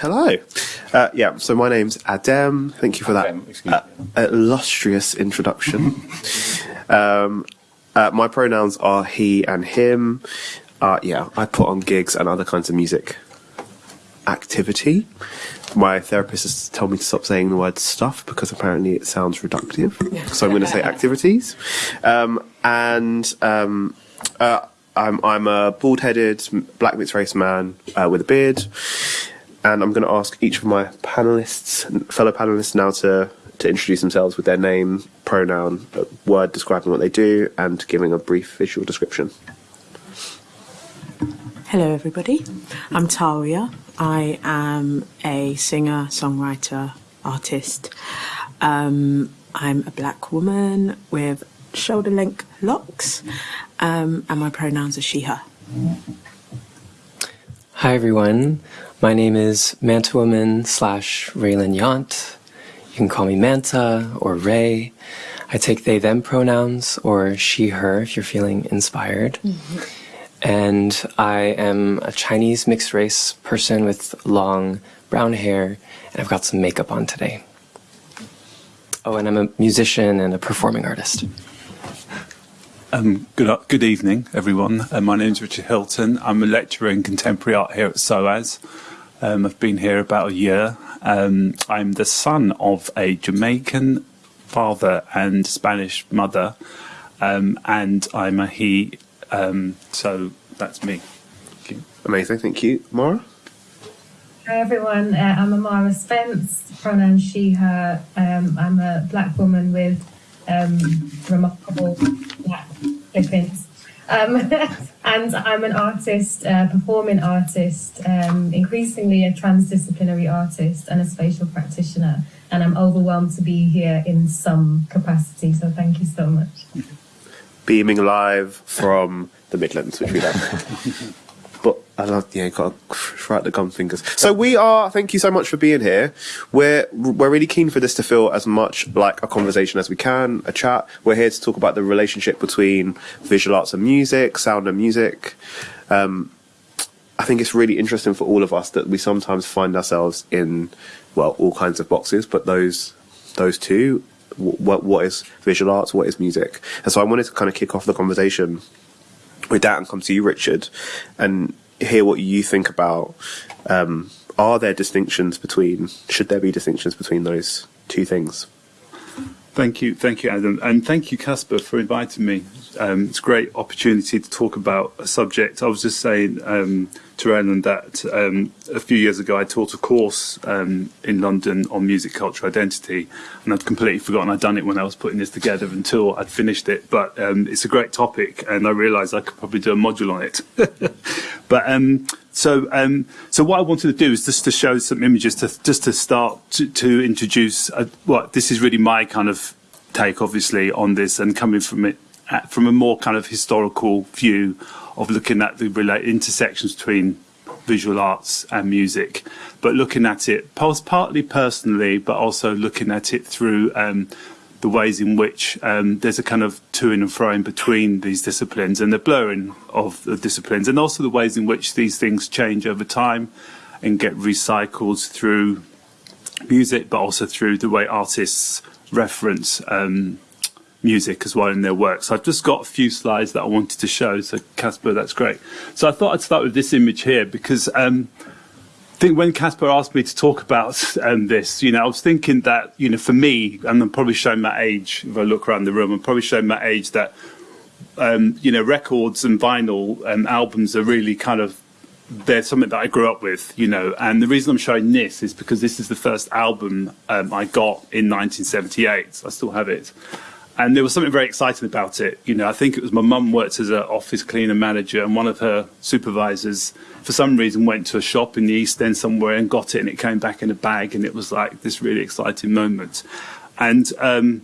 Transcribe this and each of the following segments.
Hello. Uh, yeah, so my name's Adem. Thank you for that Adem, uh, illustrious introduction. um, uh, my pronouns are he and him. Uh, yeah, I put on gigs and other kinds of music activity. My therapist has told me to stop saying the word stuff because apparently it sounds reductive. so I'm going to say activities. Um, and um, uh, I'm, I'm a bald-headed black mixed race man uh, with a beard. And I'm going to ask each of my panelists, fellow panelists, now to to introduce themselves with their name, pronoun, word describing what they do, and giving a brief visual description. Hello, everybody. I'm Tawiah. I am a singer, songwriter, artist. Um, I'm a black woman with shoulder length locks, um, and my pronouns are she, her. Hi, everyone. My name is Manta Woman slash Reylon Yount. You can call me Manta or Ray. I take they, them pronouns or she, her if you're feeling inspired. Mm -hmm. And I am a Chinese mixed race person with long brown hair, and I've got some makeup on today. Oh, and I'm a musician and a performing artist. Um, good, good evening, everyone. Uh, my name is Richard Hylton. I'm a lecturer in contemporary art here at SOAS. Um, I've been here about a year. Um, I'm the son of a Jamaican father and Spanish mother, um, and I'm a he. Um, so that's me. Thank you. Amazing, thank you, Mara. Hi everyone, uh, I'm Amahra Spence, pronoun she, her. Um, I'm a black woman with remarkable black clippings. And I'm an artist, uh, performing artist, um, increasingly a transdisciplinary artist and a spatial practitioner. And I'm overwhelmed to be here in some capacity. So thank you so much. Beaming live from the Midlands, which we love. I love, yeah, got to the gum fingers. So we are, thank you so much for being here. We're, we're really keen for this to feel as much like a conversation as we can, a chat. We're here to talk about the relationship between visual arts and music, sound and music. Um, I think it's really interesting for all of us that we sometimes find ourselves in, well, all kinds of boxes, but those, those two, what, what is visual arts, what is music? And so I wanted to kind of kick off the conversation with that and come to you, Richard, and hear what you think about. Um, are there distinctions between? Should there be distinctions between those two things? Thank you, thank you, Adam, and thank you, Casper, for inviting me. Um, it's a great opportunity to talk about a subject. I was just saying um, to Ellen that um, a few years ago I taught a course um, in London on music culture identity, and I'd completely forgotten I'd done it when I was putting this together until I'd finished it. But um, it's a great topic, and I realised I could probably do a module on it. but um, so, um, so what I wanted to do is just to show some images, to just to start to, to introduce what uh, well, this is really my kind of take, obviously, on this, and coming from it uh, from a more kind of historical view of looking at the intersections between visual arts and music, but looking at it partly personally, but also looking at it through um, the ways in which um, there's a kind of to and fro in between these disciplines and the blurring of the disciplines, and also the ways in which these things change over time and get recycled through music, but also through the way artists reference um, music as well in their work. So I've just got a few slides that I wanted to show. So Casper, that's great. So I thought I'd start with this image here because um, think when Casper asked me to talk about um, this, you know, I was thinking that, you know, for me, and I'm probably showing my age, if I look around the room, I'm probably showing my age that, um, you know, records and vinyl and albums are really kind of, they're something that I grew up with, you know, and the reason I'm showing this is because this is the first album um, I got in 1978. I still have it. And there was something very exciting about it. You know, I think it was my mum worked as an office cleaner manager, and one of her supervisors, for some reason, went to a shop in the East End somewhere and got it, and it came back in a bag, and it was like this really exciting moment. And um,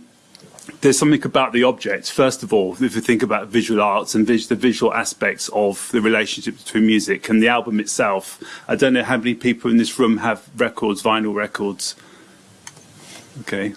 there's something about the object. First of all, if you think about visual arts and vis the visual aspects of the relationship between music and the album itself, I don't know how many people in this room have records, vinyl records. Okay,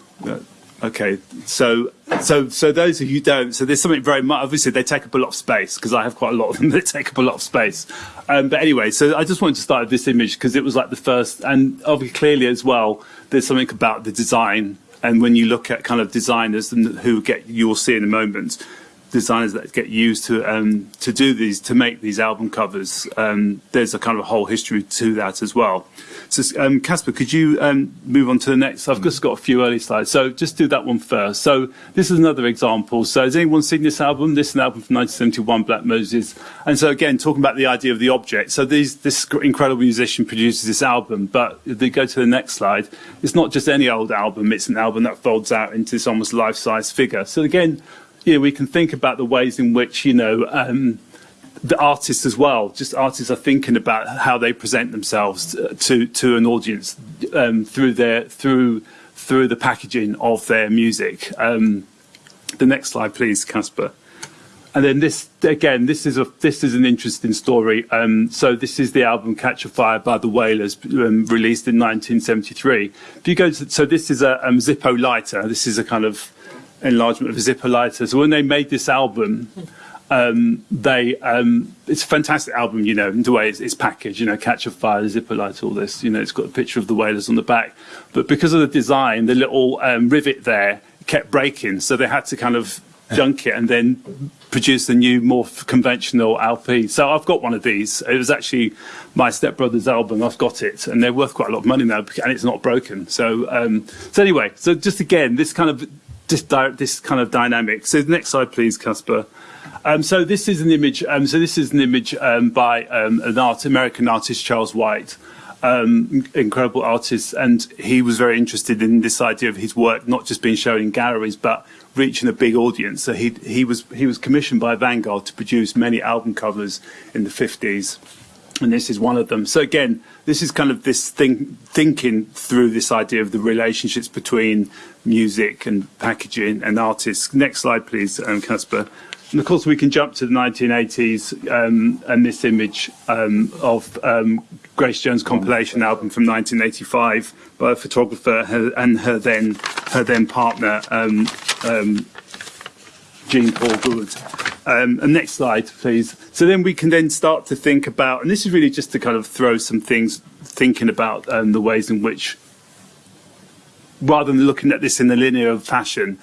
Okay, so so so those of you don't, so there's something very much. Obviously, they take up a lot of space because I have quite a lot of them that take up a lot of space. Um, but anyway, so I just wanted to start with this image because it was like the first, and obviously clearly as well, there's something about the design. And when you look at kind of designers and who get, you will see in a moment, designers that get used to um, to do these to make these album covers. Um, there's a kind of a whole history to that as well. So, um, Casper, could you um, move on to the next? I've just got a few early slides, so just do that one first. So this is another example. So has anyone seen this album? This is an album from 1971, Black Moses. And so again, talking about the idea of the object. So these, this incredible musician produces this album, but if they go to the next slide, it's not just any old album. It's an album that folds out into this almost life-size figure. So again, you know, we can think about the ways in which, you know, um, the artists as well, just artists are thinking about how they present themselves to, to an audience um, through their, through, through the packaging of their music. Um, the next slide, please, Casper. And then this again, this is a this is an interesting story. Um, so this is the album "Catch a Fire" by the Wailers, um, released in 1973. If you go to, so this is a um, Zippo lighter. This is a kind of enlargement of a Zippo lighter. So when they made this album, um, they um, it's a fantastic album, you know, in the way it's, it's, packaged, you know, Catch a Fire, Zippo lighter, all this, you know, it's got a picture of the Wailers on the back. But because of the design, the little um, rivet there kept breaking, so they had to kind of junk it and then produce a new, more conventional LP. So I've got one of these. It was actually my stepbrother's album. I've got it, and they're worth quite a lot of money now, and it's not broken. So, um, so anyway, so just again, this kind of this, this kind of dynamic. So the next slide, please, Casper. Um, so this is an image. Um, so this is an image um, by um, an art, American artist, Charles White um, incredible artist, and he was very interested in this idea of his work not just being shown in galleries, but reaching a big audience. So he he was he was commissioned by Vanguard to produce many album covers in the 50s, and this is one of them. So again, this is kind of this thing thinking through this idea of the relationships between music and packaging and artists. Next slide, please, um, Casper. And of course, we can jump to the 1980s um, and this image um, of um, Grace Jones' compilation album from 1985 by a photographer her, and her then her then partner um, um, Jean Paul Goude. Um, and next slide, please. So then we can then start to think about, and this is really just to kind of throw some things, thinking about the ways in which rather than looking at this in a linear fashion,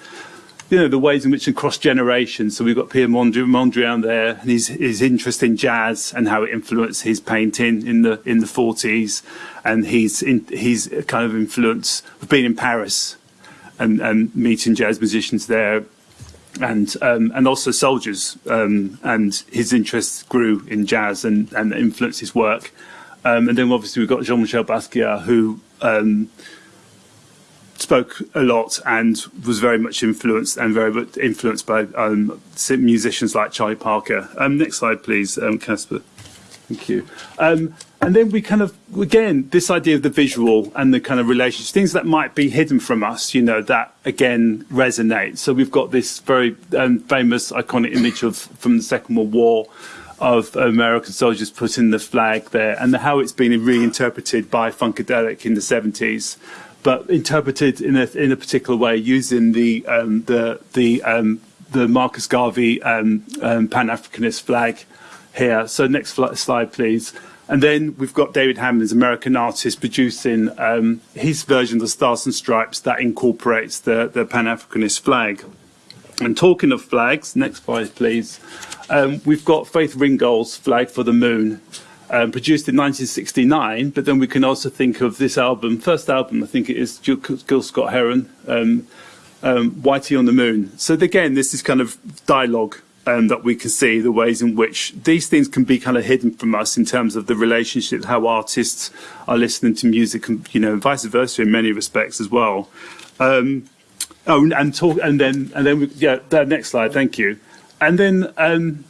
you know, the ways in which across generations. So we've got Pierre Mondrian there and his, his interest in jazz and how it influenced his painting in the in the 40s. And he's in, he's kind of influence of being in Paris and, and meeting jazz musicians there and um, and also soldiers um, and his interest grew in jazz and, and influenced his work. Um, and then obviously we've got Jean-Michel Basquiat who um, spoke a lot and was very much influenced and very much influenced by um, musicians like Charlie Parker. Um, next slide, please, um, Casper. Thank you. Um, and then we kind of, again, this idea of the visual and the kind of relationships, things that might be hidden from us, you know, that again resonate. So we've got this very um, famous, iconic image of from the Second World War of American soldiers putting the flag there and the, how it's been reinterpreted by Funkadelic in the 70s but interpreted in a in a particular way using the um, the the um, the Marcus Garvey um, um Pan Africanist flag here. So next slide, please. And then we've got David Hammons, American artist, producing um, his version of the Stars and Stripes that incorporates the, the Pan Africanist flag. And talking of flags, next slide, please. Um, we've got Faith Ringgold's flag for the moon um, produced in 1969, but then we can also think of this album, first album, I think it is Gil Scott Heron, um, um, Whitey on the Moon. So again, this is kind of dialogue um, that we can see, the ways in which these things can be kind of hidden from us in terms of the relationship, how artists are listening to music, and you know, vice versa in many respects as well. Um, oh, and talk, and then, and then, we, yeah, that next slide, thank you. And then, um,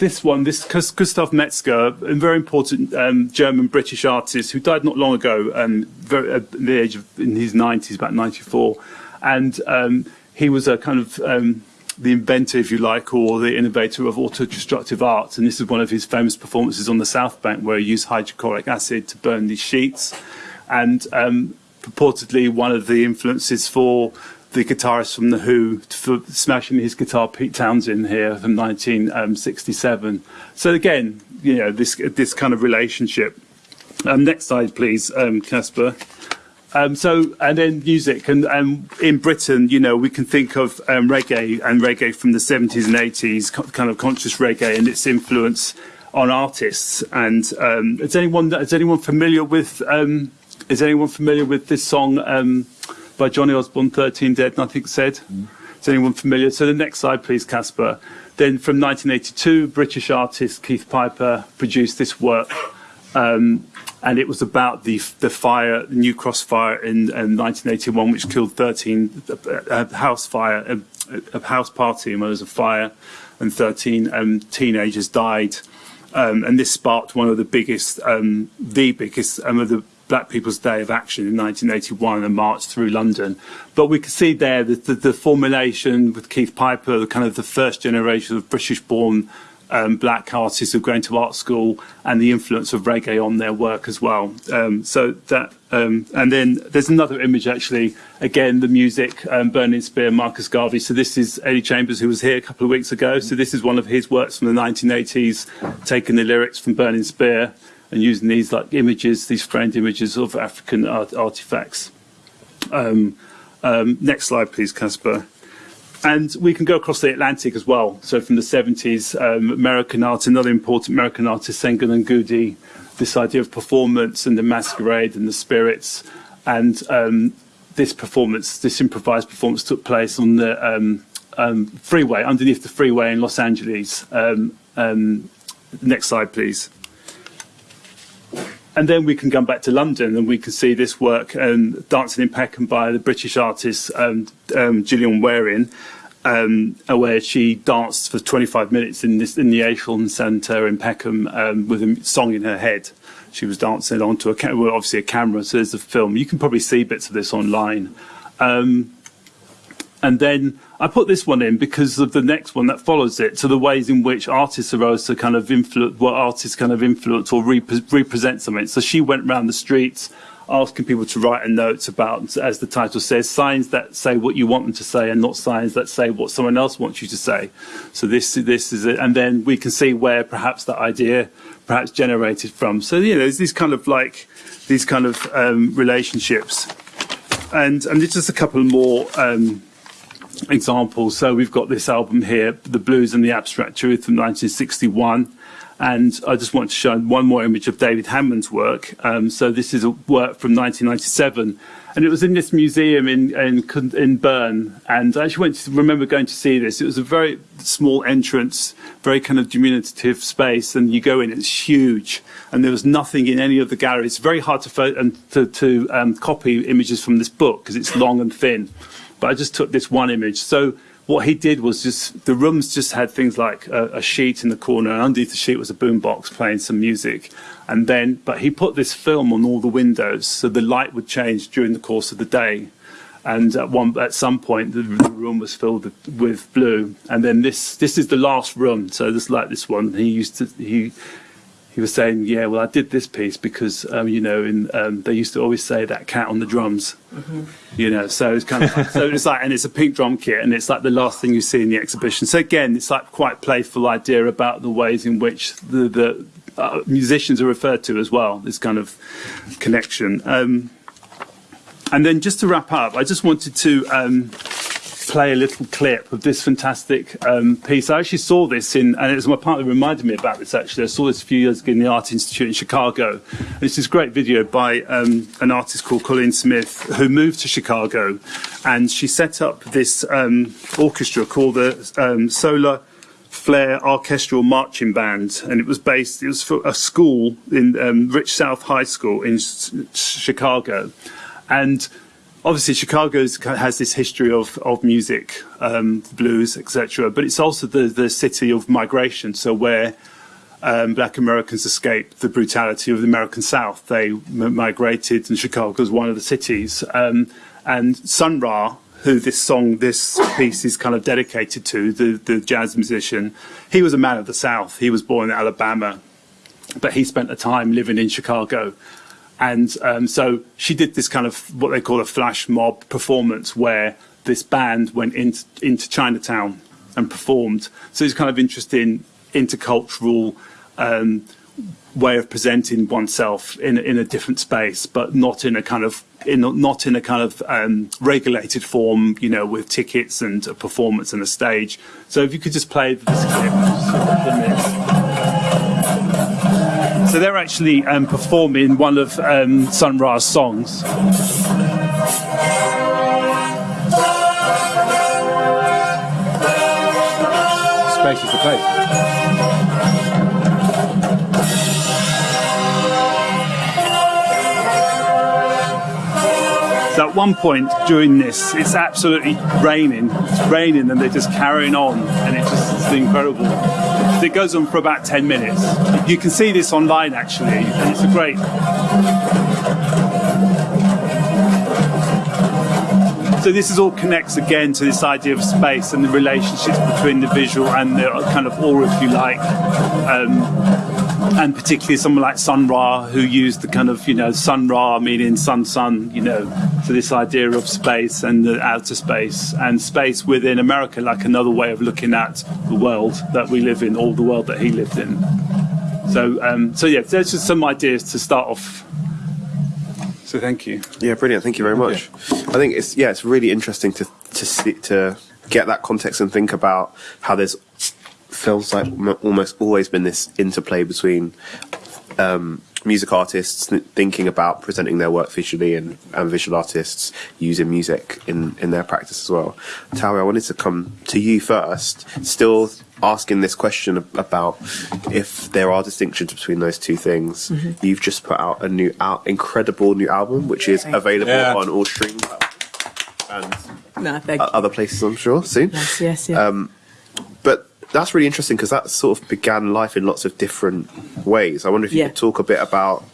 this one, this Gustav Metzger, a very important um, German British artist who died not long ago, um, very, at the age of in his 90s, about 94, and um, he was a kind of um, the inventor, if you like, or the innovator of auto-destructive art. And this is one of his famous performances on the South Bank, where he used hydrochloric acid to burn these sheets, and um, purportedly one of the influences for the guitarist from The Who for smashing his guitar, Pete Townshend, here from 1967. So again, you know, this this kind of relationship. Um, next slide, please, um, Casper. Um, so, and then music, and, and in Britain, you know, we can think of um, reggae and reggae from the 70s and 80s, kind of conscious reggae and its influence on artists. And um, is anyone is anyone familiar with um, is anyone familiar with this song um, by Johnny Osbourne, 13 Dead, Nothing Said? Mm. Is anyone familiar? So the next slide, please, Casper. Then from 1982, British artist Keith Piper produced this work. Um, and it was about the the fire, the New Cross fire in, in 1981, which killed 13 a, a house fire, a, a, house party, and there was a fire, and 13 um, teenagers died, um, and this sparked one of the biggest, um, the biggest, um, of the Black People's Day of Action in 1981 and marched through London. But we can see there that the, the formulation with Keith Piper, the kind of the first generation of British-born um, black artists who go to art school and the influence of reggae on their work as well. Um, so that, um, and then there's another image actually, again, the music, um, Burning Spear, Marcus Garvey. So this is Eddie Chambers who was here a couple of weeks ago. So this is one of his works from the 1980s, taking the lyrics from Burning Spear and using these like images, these framed images of African art artifacts. Um, um, next slide, please, Casper. And we can go across the Atlantic as well. So from the 70s, um, American art, another important American artist, Senga Nengudi, this idea of performance and the masquerade and the spirits. And um, this performance, this improvised performance took place on the um, um freeway, underneath the freeway in Los Angeles. Um, next slide, please. And then we can come back to London and we can see this work, um, Dancing in Peckham by the British artist um, um, Gillian Wearing, um, where she danced for 25 minutes in, this, in the Aylesham Centre in Peckham um, with a song in her head. She was dancing onto a well, obviously a camera, so there's a film. You can probably see bits of this online. Um, and then I put this one in because of the next one that follows it, to the ways in which artists arose to kind of influence, what artists kind of influence or rep represent something. So she went around the streets asking people to write a note about, as the title says, signs that say what you want them to say and not signs that say what someone else wants you to say. So this, this is it. And then we can see where perhaps that idea perhaps generated from. So, you know, there's these kind of like, these kind of um, relationships. And, and just a couple more um, examples. So we've got this album here, The Blues and the Abstract Truth from 1961. And I just want to show one more image of David Hammons' work. Um, so this is a work from 1997. And it was in this museum in, in, in Bern. And I actually went to remember going to see this. It was a very small entrance, very kind of diminutive space. And you go in, it's huge. And there was nothing in any of the galleries. It's very hard to, and to, to um, copy images from this book because it's long and thin but I just took this one image. So what he did was just the rooms just had things like a, a sheet in the corner, and underneath the sheet was a boombox playing some music, and then but he put this film on all the windows so the light would change during the course of the day. And at one, at some point, the, the room was filled with blue. And then this, this is the last room. So just like this one, he used to, he, he was saying, yeah, well, I did this piece because, um, you know, in, um, they used to always say that cat on the drums, mm-hmm. you know, so it's kind of, like, so it's like, and it's a pink drum kit and it's like the last thing you see in the exhibition. So again, it's like quite playful idea about the ways in which the, the uh, musicians are referred to as well, this kind of connection. Um, and then just to wrap up, I just wanted to, um, play a little clip of this fantastic um, piece. I actually saw this in, and it was my partner reminded me about this actually. I saw this a few years ago in the Art Institute in Chicago. And it's this great video by um, an artist called Cauleen Smith who moved to Chicago and she set up this um, orchestra called the um, Solar Flare Arkestral Marching Band, and it was based. It was for a school in um, Rich South High School in Chicago, and obviously Chicago has this history of, of music, um, blues, etc. But it's also the, the city of migration. So where um, black Americans escaped the brutality of the American South, they migrated, and Chicago was one of the cities. Um, and Sun Ra, who this song, this piece is kind of dedicated to, the, the jazz musician, he was a man of the South. He was born in Alabama, but he spent a time living in Chicago and um, so she did this kind of what they call a flash mob performance where this band went into, into Chinatown and performed. So it's kind of interesting intercultural um, way of presenting oneself in in a different space, but not in a kind of in not in a kind of um, regulated form, you know, with tickets and a performance and a stage. So if you could just play this clip. So they're actually um, performing one of um, Sun Ra's songs. Space is the place. So at one point during this, it's absolutely raining. It's raining, and they're just carrying on, and it's just it's incredible. It goes on for about ten minutes. You can see this online actually, and it's a great. So this is all connects again to this idea of space and the relationships between the visual and the kind of aura, if you like. Um, and particularly someone like Sun Ra, who used the kind of, you know, Sun Ra meaning sun, sun, you know, so this idea of space and the outer space and space within America, like another way of looking at the world that we live in, or the world that he lived in. So, um, so yeah, there's just some ideas to start off. So thank you. Yeah, brilliant. Thank you very much. I think it's yeah, it's really interesting to to see, to get that context and think about how there's feels like m- almost always been this interplay between um, music artists thinking about presenting their work visually and, and visual artists using music in, in their practice as well. Tawi, I wanted to come to you first, still asking this question about if there are distinctions between those two things. You've just put out a new, out, incredible new album, which is available Yeah. on all streaming platforms and No, thank o- you. other places, I'm sure, soon. Yes, yes, yeah. But that's really interesting because that sort of began life in lots of different ways. I wonder if you Yeah. could talk a bit about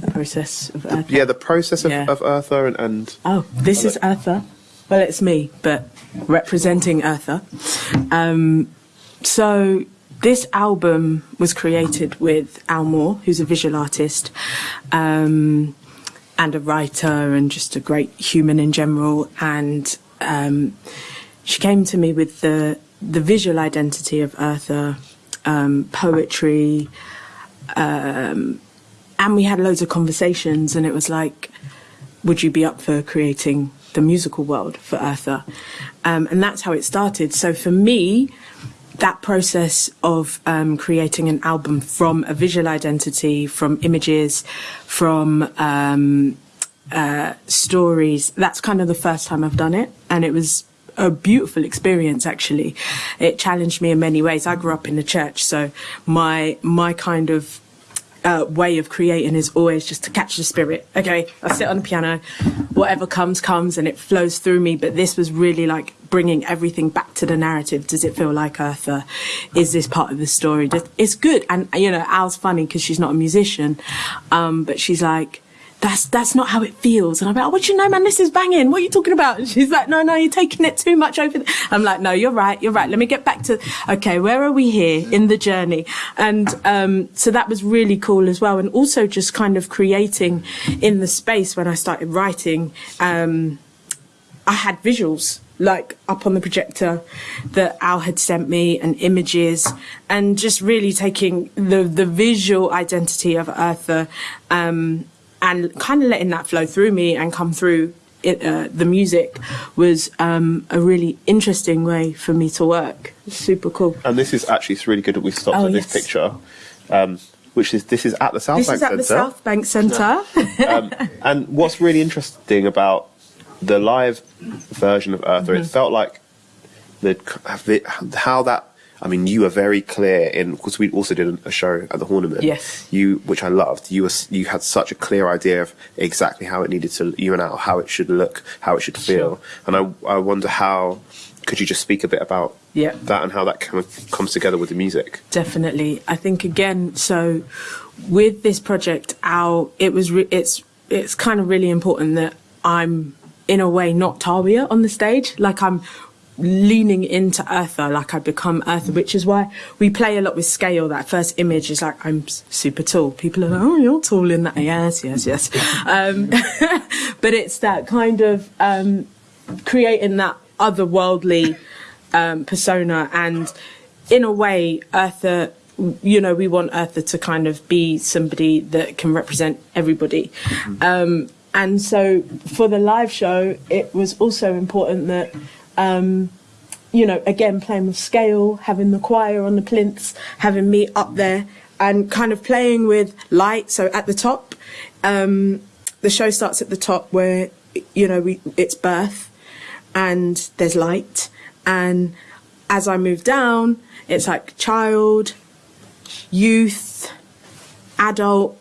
the process of Eartha. yeah the process of, Yeah. of Eartha and, and Oh, this is Eartha. Well, it's me, but representing Eartha. Um, so this album was created with Al Moore, who's a visual artist. Um, and a writer and just a great human in general. And um, she came to me with the the visual identity of Eartha, um, poetry, um, and we had loads of conversations. And it was like, would you be up for creating the musical world for Eartha? Um, and that's how it started. So for me, that process of um, creating an album from a visual identity, from images, from um, uh, stories, that's kind of the first time I've done it. And it was a beautiful experience actually it challenged me in many ways i grew up in the church so my my kind of uh, way of creating is always just to catch the spirit. Okay, I sit on the piano, whatever comes, comes, and it flows through me. But this was really like bringing everything back to the narrative. Does it feel like Eartha? Is this part of the story? It's good. And, you know, Al's funny because she's not a musician, um, but she's like, that's that's not how it feels. And I'm like, oh, what you know, man? This is banging. What are you talking about? And she's like, no, no, you're taking it too much over. I'm like, no, you're right, you're right. Let me get back to okay, where are we here in the journey? And um, so that was really cool as well. And also just kind of creating in the space when I started writing. Um, I had visuals like up on the projector that Al had sent me and images and just really taking the the visual identity of Eartha um, and kind of letting that flow through me and come through it, uh, the music was um, a really interesting way for me to work. Super cool. and this is actually it's really good that we stopped Oh, at this yes. picture, um, which is this is at the South This Bank is at the Centre. South Bank Centre. And what's really interesting about the live version of Eartha, Mm-hmm. it felt like the the- how that. I mean, you were very clear in because we also did a show at the Horniman. Yes. You, which I loved. You were you had such a clear idea of exactly how it needed to you and Al, how it should look, how it should feel, sure. and I I wonder how could you just speak a bit about Yeah. that and how that kind of comes together with the music. Definitely. I think again, so with this project, Al, it was re- it's it's kind of really important that I'm in a way not Tawiah on the stage, like I'm leaning into Eartha, like I become Eartha, which is why we play a lot with scale. That first image is like I'm super tall. People are like, oh, you're tall in that. Yes, yes, yes. um, but it's that kind of um, creating that otherworldly um, persona and in a way Eartha you know we want Eartha to kind of be somebody that can represent everybody um, and so for the live show it was also important that um, you know again playing with scale having the choir on the plinths having me up there and kind of playing with light. So at the top um, the show starts at the top where you know we it's birth and there's light. And as I move down it's like child youth adult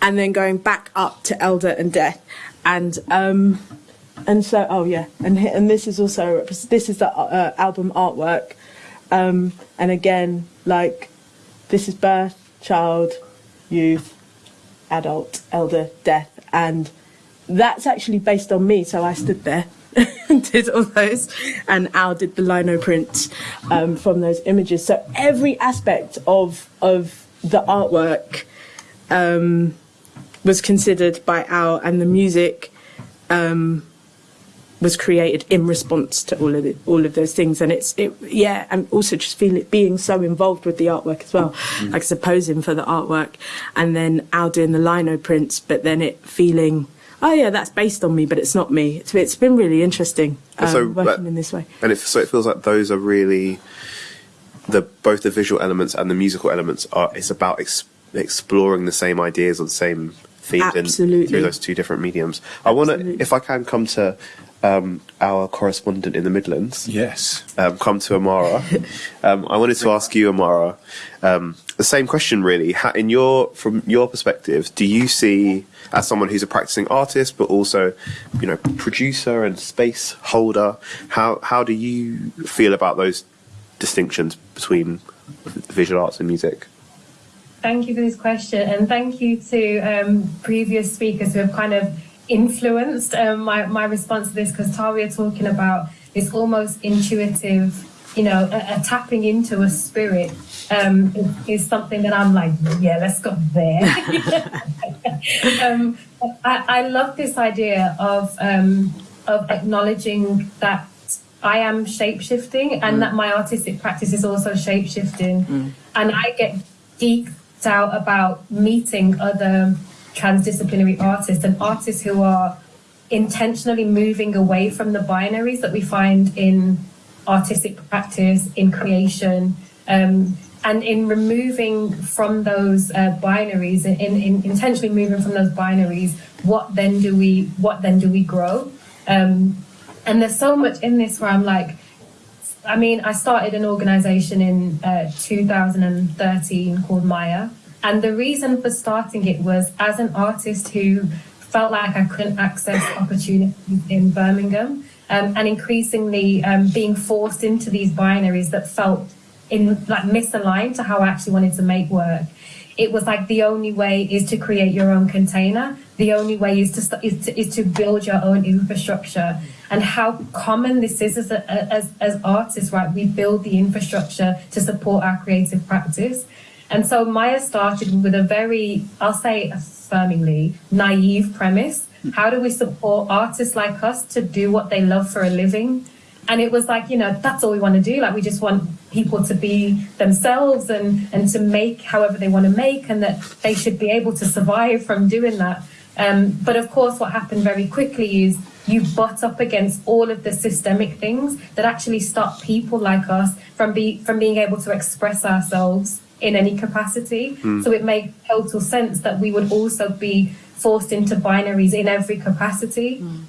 and then going back up to elder and death. And um and so oh yeah. And and this is also this is the uh, album artwork. Um and again like this is birth child youth adult elder death. And that's actually based on me so i stood there and did all those. And al did the lino prints um, from those images. So every aspect of of the artwork um, was considered by al and the music um, was created in response to all of the, all of those things. And it's it yeah and also just feel it being so involved with the artwork as well. Like supposing for the artwork and then Al doing the lino prints but then it feeling oh yeah that's based on me but it's not me. It's, it's been really interesting um, So, working in this way. and it, so it feels like those are really the both the visual elements and the musical elements are it's about ex- exploring the same ideas or the same themes in, through those two different mediums. I want to if i can come to um, our correspondent in the midlands Yes. um, come to Amahra. um, I wanted to ask you, Amahra, um, the same question really. How, in your from your perspective, do you see as someone who's a practicing artist, but also, you know, producer and space holder, how how do you feel about those distinctions between visual arts and music? Thank you for this question, and thank you to um, previous speakers who have kind of influenced um, my, my response to this because Tawiah talking about this almost intuitive, you know, a, a tapping into a spirit um, is, something that I'm like, yeah, let's go there. um, I, I love this idea of um, of acknowledging that I am shape shifting and that my artistic practice is also shape shifting, and I get geeked out about meeting other transdisciplinary artists and artists who are intentionally moving away from the binaries that we find in artistic practice, in creation, um, and in removing from those uh, binaries, in, in intentionally moving from those binaries, what then do we what then do we grow? Um, and there's so much in this where I'm like, I mean, I started an organization in uh, 2013 called MAIA. And the reason for starting it was as an artist who felt like I couldn't access opportunities in Birmingham um, and increasingly um, being forced into these binaries that felt in like misaligned to how I actually wanted to make work. It was like the only way is to create your own container. The only way is to is to, is to build your own infrastructure. And how common this is as, a, as as artists, right? We build the infrastructure to support our creative practice. And so MAIA started with a very, I'll say affirmingly, naive premise. How do we support artists like us to do what they love for a living? And it was like, you know, that's all we want to do. Like, we just want people to be themselves and, and to make however they want to make, and that they should be able to survive from doing that. Um, but of course, what happened very quickly is you butt up against all of the systemic things that actually stop people like us from be from being able to express ourselves in any capacity. Hmm. So it made total sense that we would also be forced into binaries in every capacity. Hmm.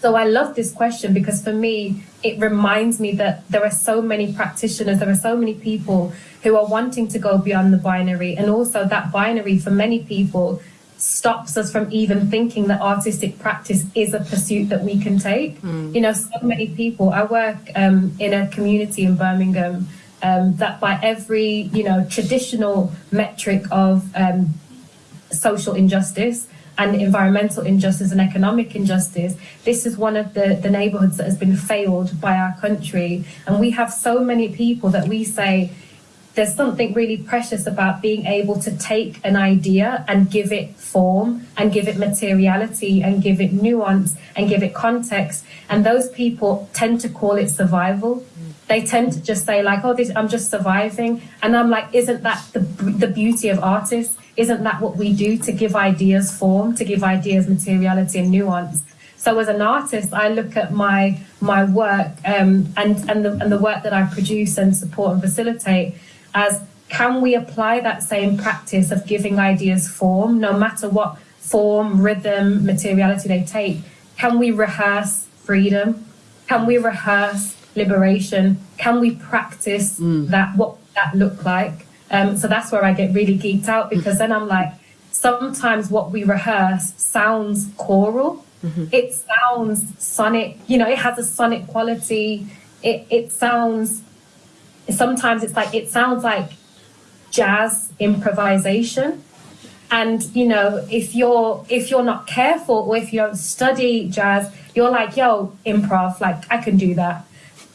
So I love this question because for me, it reminds me that there are so many practitioners, there are so many people who are wanting to go beyond the binary. And also, that binary for many people stops us from even thinking that artistic practice is a pursuit that we can take. Hmm. You know, so many people, I work um, in a community in Birmingham. Um, that by every you know traditional metric of um, social injustice and environmental injustice and economic injustice. This is one of the, the neighborhoods that has been failed by our country. And we have so many people that we say, there's something really precious about being able to take an idea and give it form and give it materiality and give it nuance and give it context. And those people tend to call it survival. They tend to just say like, "Oh, this, I'm just surviving," and I'm like, "Isn't that the the beauty of artists? Isn't that what we do to give ideas form, to give ideas materiality and nuance?" So as an artist, I look at my my work um, and and the and the work that I produce and support and facilitate as can we apply that same practice of giving ideas form, no matter what form, rhythm, materiality they take? Can we rehearse freedom? Can we rehearse liberation? Can we practice that? What that look like? Um, so that's where I get really geeked out because then I'm like, sometimes what we rehearse sounds choral. It sounds sonic. You know, it has a sonic quality. It it sounds. Sometimes it's like it sounds like jazz improvisation and you know if you're if you're not careful or if you don't study jazz you're like yo improv like i can do that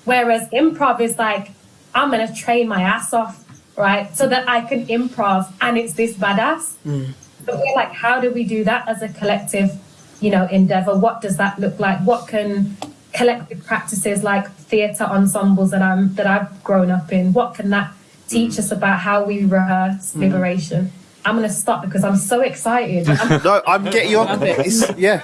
whereas improv is like i'm gonna train my ass off right? So that i can improv and it's this badass. Mm. But we're like how do we do that as a collective you know endeavor? What does that look like? What can collective practices like theatre ensembles that i'm that i've grown up in what can that teach mm. us about how we rehearse mm. liberation i'm going to stop because i'm so excited. I'm- No, I'm getting you on. It's, yeah,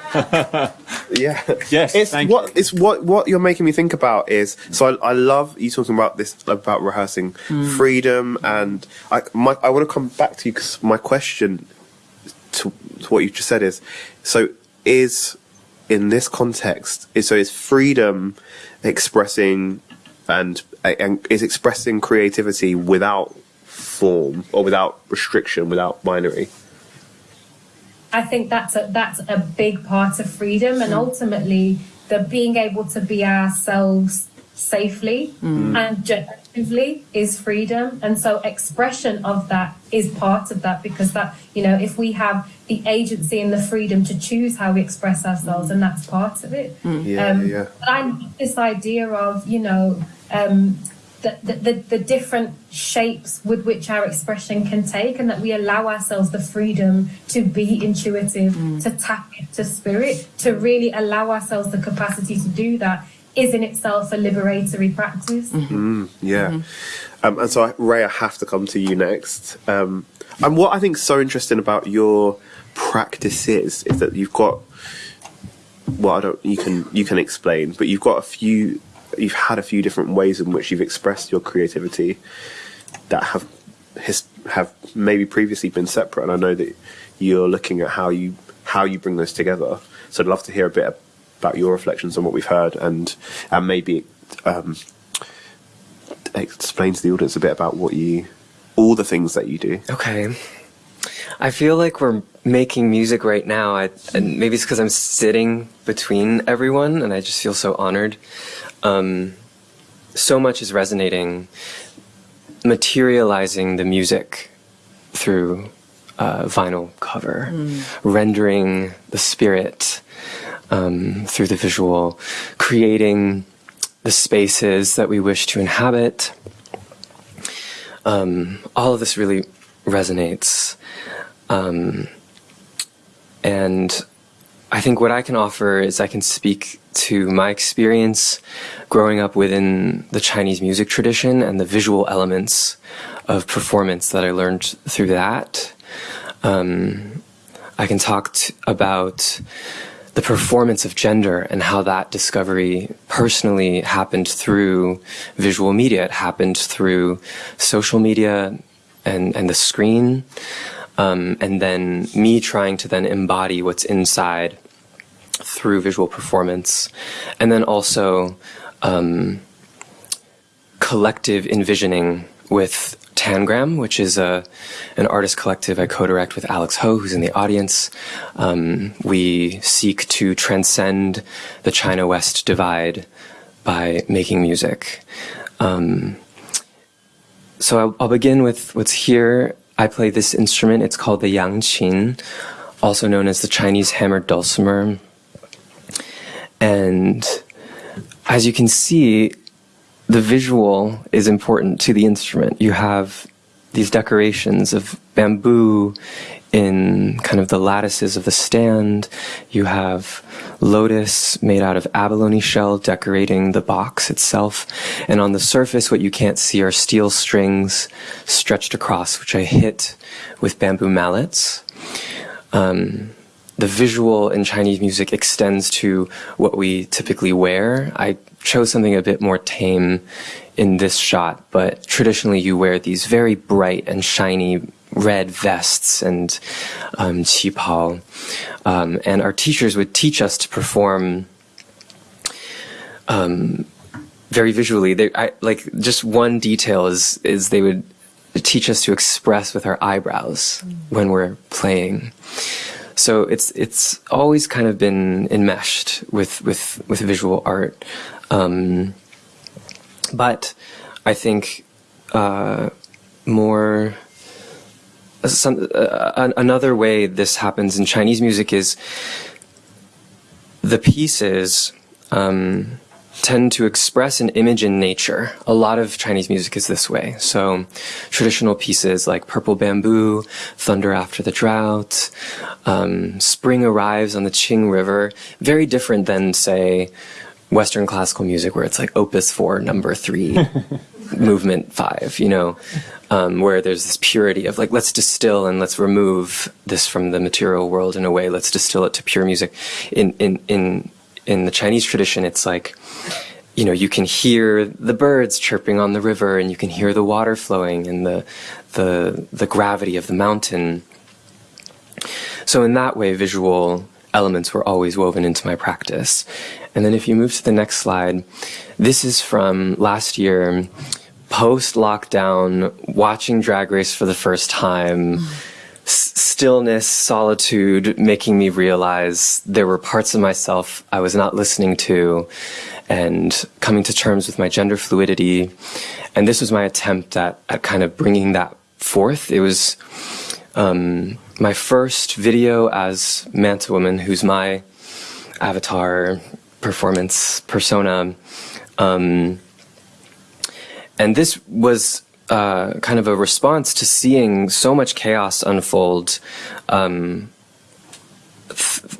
yeah. Yes, It's thank what it's what what you're making me think about is so I, I love you talking about this about rehearsing hmm. freedom and I my, I want to come back to you because my question to, to what you just said is so is in this context is so is freedom expressing and and is expressing creativity without form or without restriction without binary? I think that's a that's a big part of freedom, and ultimately the being able to be ourselves safely and objectively is freedom. And so expression of that is part of that because that you know if we have the agency and the freedom to choose how we express ourselves, and that's part of it. yeah Um, yeah. But I this idea of, you know, um, the, the, the, the different shapes with which our expression can take, and that we allow ourselves the freedom to be intuitive, to tap into spirit, to really allow ourselves the capacity to do that is in itself a liberatory practice. Yeah. Um, and so, I- Ray, I have to come to you next. Um, and what I think is so interesting about your practices is that you've got, well, I don't, you can, you can explain, but you've got a few, you've had a few different ways in which you've expressed your creativity that have, his, have maybe previously been separate. And I know that you're looking at how you, how you bring those together. So I'd love to hear a bit about your reflections on what we've heard and, and maybe, um, explain to the audience a bit about what you, all the things that you do. Okay. I feel like we're making music right now, I, and maybe it's because I'm sitting between everyone, and I just feel so honored. Um, so much is resonating, materializing the music through uh, vinyl cover, rendering the spirit um, through the visual, creating the spaces that we wish to inhabit. Um, all of this really resonates. Um, and I think what I can offer is I can speak to my experience growing up within the Chinese music tradition and the visual elements of performance that I learned through that. Um, I can talk t- about the performance of gender and how that discovery personally happened through visual media. It happened through social media and, and the screen. Um, and then me trying to then embody what's inside through visual performance. And then also um, collective envisioning with Tangram, which is a an artist collective I co-direct with Alex Ho, who's in the audience. Um, we seek to transcend the China-West divide by making music. Um, so I'll, I'll begin with what's here. I play this instrument. It's called the yangqin, also known as the Chinese hammered dulcimer. And as you can see, the visual is important to the instrument. You have these decorations of bamboo in kind of the lattices of the stand. You have lotus made out of abalone shell decorating the box itself. And on the surface, what you can't see are steel strings stretched across, which I hit with bamboo mallets. Um, the visual in Chinese music extends to what we typically wear. I chose something a bit more tame in this shot, but traditionally you wear these very bright and shiny red vests and um, qipao. Um, and our teachers would teach us to perform um, very visually. They, I, like just one detail is is they would teach us to express with our eyebrows when we're playing. So it's it's always kind of been enmeshed with with with visual art, um, but I think uh, more some, uh, another way this happens in Chinese music is the pieces um, tend to express an image in nature. A lot of Chinese music is this way. So traditional pieces like Purple Bamboo, Thunder After the Drought, um, Spring Arrives on the Qing River, very different than, say, Western classical music where it's like Opus 4, number 3, movement 5, you know um, where there's this purity of like let's distill and let's remove this from the material world in a way let's distill it to pure music in in in in the chinese tradition it's like you know you can hear the birds chirping on the river and you can hear the water flowing and the the the gravity of the mountain. So in that way visual elements were always woven into my practice. And then if you move to the next slide this is from last year post lockdown, watching Drag Race for the first time, stillness, solitude, making me realize there were parts of myself I was not listening to, and coming to terms with my gender fluidity. And this was my attempt at, at kind of bringing that forth. It was um, my first video as Manta Woman, who's my avatar performance persona. Um, and this was uh, kind of a response to seeing so much chaos unfold, um,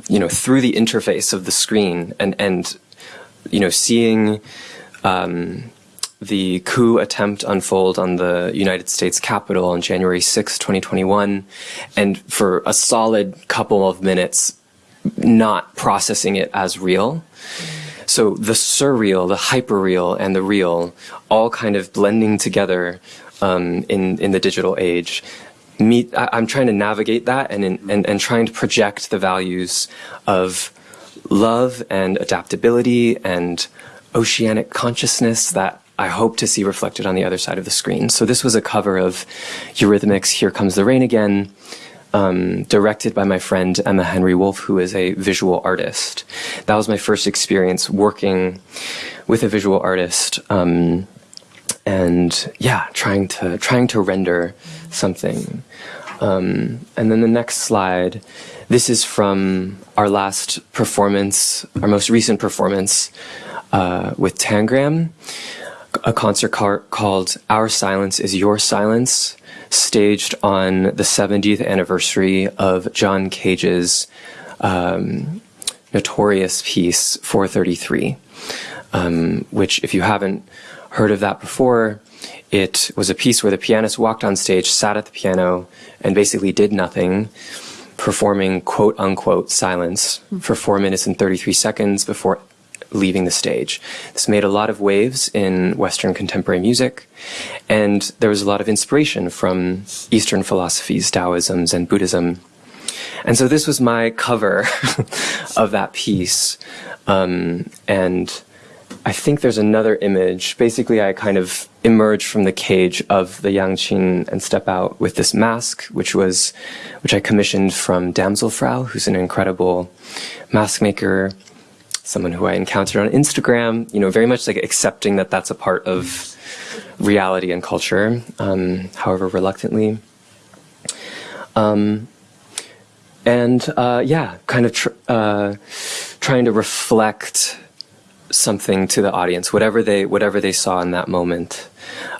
you know, through the interface of the screen, and and you know, seeing um, the coup attempt unfold on the United States Capitol on January 6, 2021, and for a solid couple of minutes, not processing it as real. So the surreal, the hyperreal, and the real all kind of blending together um, in in the digital age. Me, I, am trying to navigate that and, in, and and trying to project the values of love and adaptability and oceanic consciousness that I hope to see reflected on the other side of the screen. So this was a cover of Eurythmics' Here Comes the Rain Again, um, directed by my friend Emma Henry Wolf, who is a visual artist. That was my first experience working with a visual artist, um, and yeah, trying to trying to render something. Um, and then the next slide. This is from our last performance, our most recent performance uh, with Tangram, a concert called "Our Silence Is Your Silence." staged on the 70th anniversary of John Cage's um, notorious piece 433, um, which, if you haven't heard of that before, it was a piece where the pianist walked on stage, sat at the piano, and basically did nothing, performing quote unquote silence for four minutes and 33 seconds before leaving the stage. This made a lot of waves in Western contemporary music, and there was a lot of inspiration from Eastern philosophies, Taoism, and Buddhism. And so this was my cover of that piece. Um, and I think there's another image. Basically, I kind of emerge from the cage of the Yangqin and step out with this mask, which was, which I commissioned from Damselfrau, who's an incredible mask maker someone who I encountered on Instagram, you know, very much like accepting that that's a part of reality and culture, um, however reluctantly. Um, and uh, yeah, kind of tr uh, trying to reflect something to the audience, whatever they whatever they saw in that moment.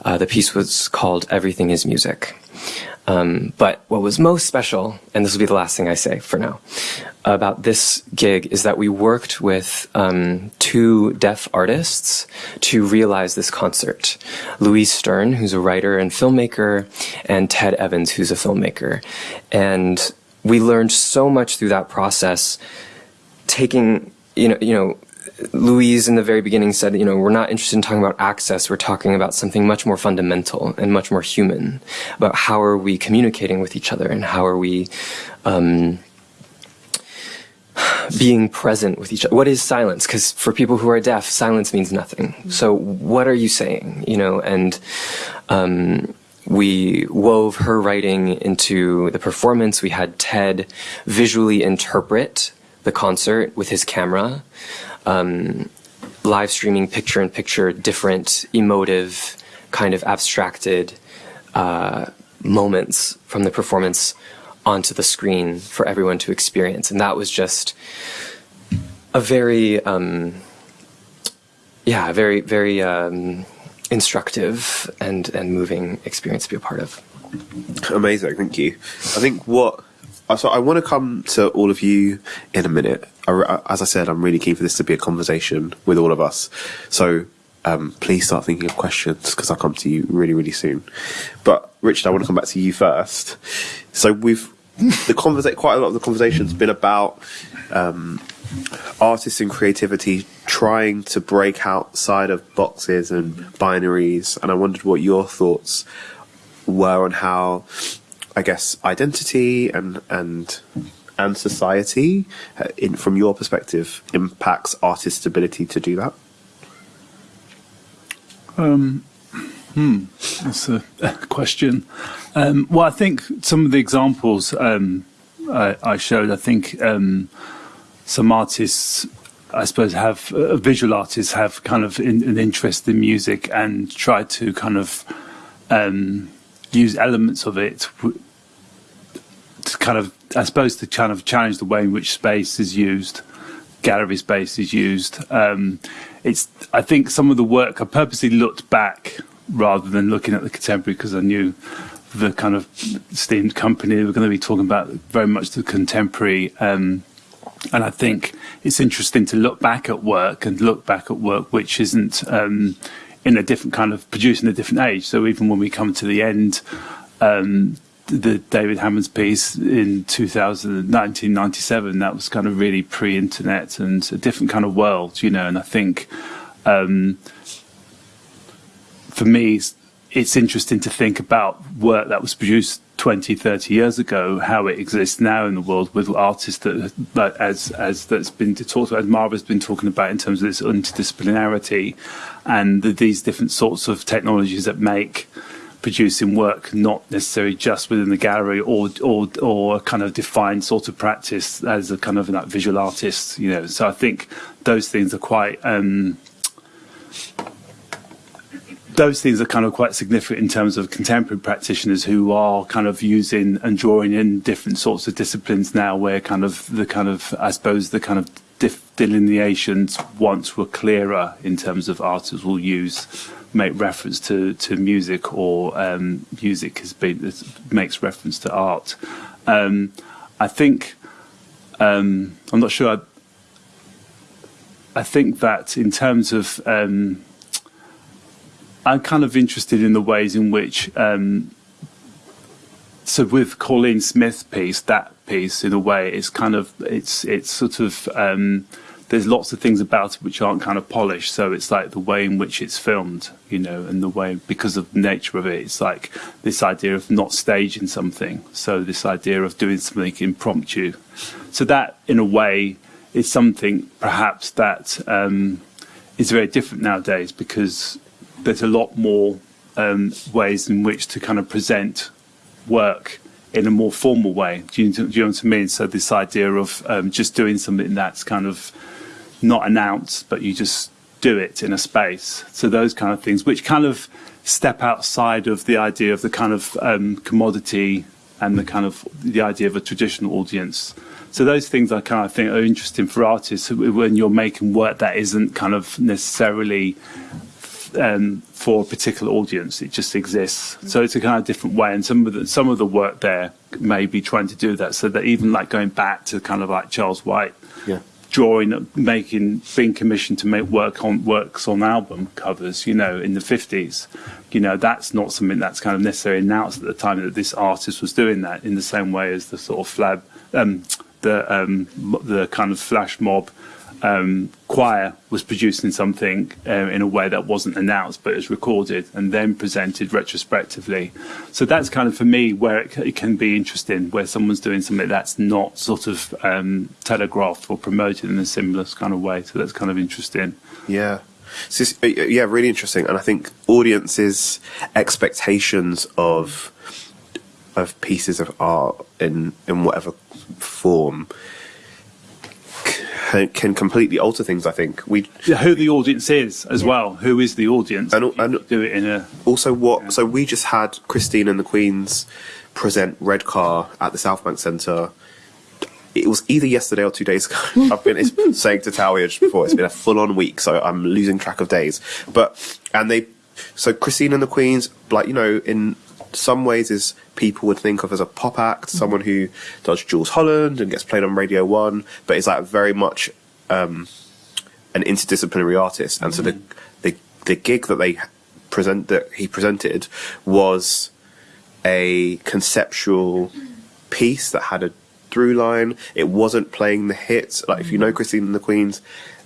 Uh, the piece was called "Everything Is Music." Um, but what was most special, and this will be the last thing I say for now, about this gig is that we worked with um, two deaf artists to realize this concert. Louise Stern, who's a writer and filmmaker, and Ted Evans, who's a filmmaker. And we learned so much through that process, taking, you know, you know, Louise in the very beginning said, you know, we're not interested in talking about access. We're talking about something much more fundamental and much more human about how are we communicating with each other and how are we um, being present with each other. What is silence? Because for people who are deaf, silence means nothing. So what are you saying? You know, and um, we wove her writing into the performance. We had Ted visually interpret the concert with his camera um, live streaming picture in picture different emotive kind of abstracted uh, moments from the performance onto the screen for everyone to experience and that was just a very um, yeah very very um, instructive and and moving experience to be a part of amazing thank you i think what so I want to come to all of you in a minute. As I said, I'm really keen for this to be a conversation with all of us. So um, please start thinking of questions because I'll come to you really, really soon. But Richard, I want to come back to you first. So we've the conversation. Quite a lot of the conversation's been about um, artists and creativity trying to break outside of boxes and binaries. And I wondered what your thoughts were on how I guess, identity and and and society, uh, in from your perspective, impacts artists' ability to do that? Um, hmm, that's a, question. Um, well, I think some of the examples um, I, I, showed, I think um, some artists, I suppose, have uh, visual artists have kind of in, an interest in music and try to kind of um, use elements of it to kind of, I suppose, to kind of challenge the way in which space is used, gallery space is used. Um, it's, I think, some of the work I purposely looked back rather than looking at the contemporary because I knew the kind of esteemed company we're going to be talking about very much the contemporary. Um, and I think it's interesting to look back at work and look back at work which isn't um, in a different kind of producing a different age. So even when we come to the end, um, the David Hammons piece in 1997, that was kind of really pre-internet and a different kind of world, you know. And I think um, for me, it's interesting to think about work that was produced 20, 30 years ago, how it exists now in the world with artists that, as as that's been talked about, as Marva's been talking about in terms of this interdisciplinarity and the, these different sorts of technologies that make producing work not necessarily just within the gallery or or or a kind of defined sort of practice as a kind of like visual artist you know. So i think those things are quite um, those things are kind of quite significant in terms of contemporary practitioners who are kind of using and drawing in different sorts of disciplines now where kind of the kind of i suppose the kind of delineations once were clearer in terms of artists will use make reference to, to music or um, music has been makes reference to art. Um, I think um, I'm not sure. I, I, think that in terms of um, I'm kind of interested in the ways in which um, so with Cauleen Smith piece that piece in a way is kind of it's it's sort of um, there's lots of things about it which aren't kind of polished. So it's like the way in which it's filmed, you know, and the way because of the nature of it, it's like this idea of not staging something. So this idea of doing something impromptu. So that, in a way, is something perhaps that um, is very different nowadays because there's a lot more um, ways in which to kind of present work in a more formal way. Do you, do you know what I mean? So this idea of um, just doing something that's kind of not announced, but you just do it in a space. So those kind of things, which kind of step outside of the idea of the kind of um, commodity and the kind of the idea of a traditional audience. So those things I kind of think are interesting for artists when you're making work that isn't kind of necessarily um, for a particular audience. It just exists. So it's a kind of different way. And some of the some of the work there may be trying to do that. So that even like going back to kind of like Charles White, Yeah. drawing, making, being commissioned to make work on works on album covers. You know, in the fifties. You know, that's not something that's kind of necessarily announced at the time that this artist was doing that. In the same way as the sort of flab, um, the um, the kind of flash mob um, choir was producing something um, in a way that wasn't announced but is recorded and then presented retrospectively. So that's kind of for me where it, it can be interesting, where someone's doing something that's not sort of um, telegraphed or promoted in a similar kind of way. So that's kind of interesting. Yeah. So it's- uh, yeah, really interesting. And I think audiences' expectations of of pieces of art in in whatever form can, can completely alter things. I think we Yeah, Who the audience is as well. Who is the audience? And- and- do it in a also what. So we just had Christine and the Queens present Redcar at the South Bank Centre. It was either yesterday or two days ago. I've been it's saying to Tawiah just before it's been a full on week, so I'm losing track of days. But and they, so Christine and the Queens, like you know, in some ways is people would think of as a pop act, mm-hmm. someone who does Jools Holland and gets played on Radio One, but is like very much um, an interdisciplinary artist. And so the mm-hmm. the the gig that they present that he presented was a conceptual piece that had a through line. It wasn't playing the hits. Like if you know mm-hmm. Christine and the Queens,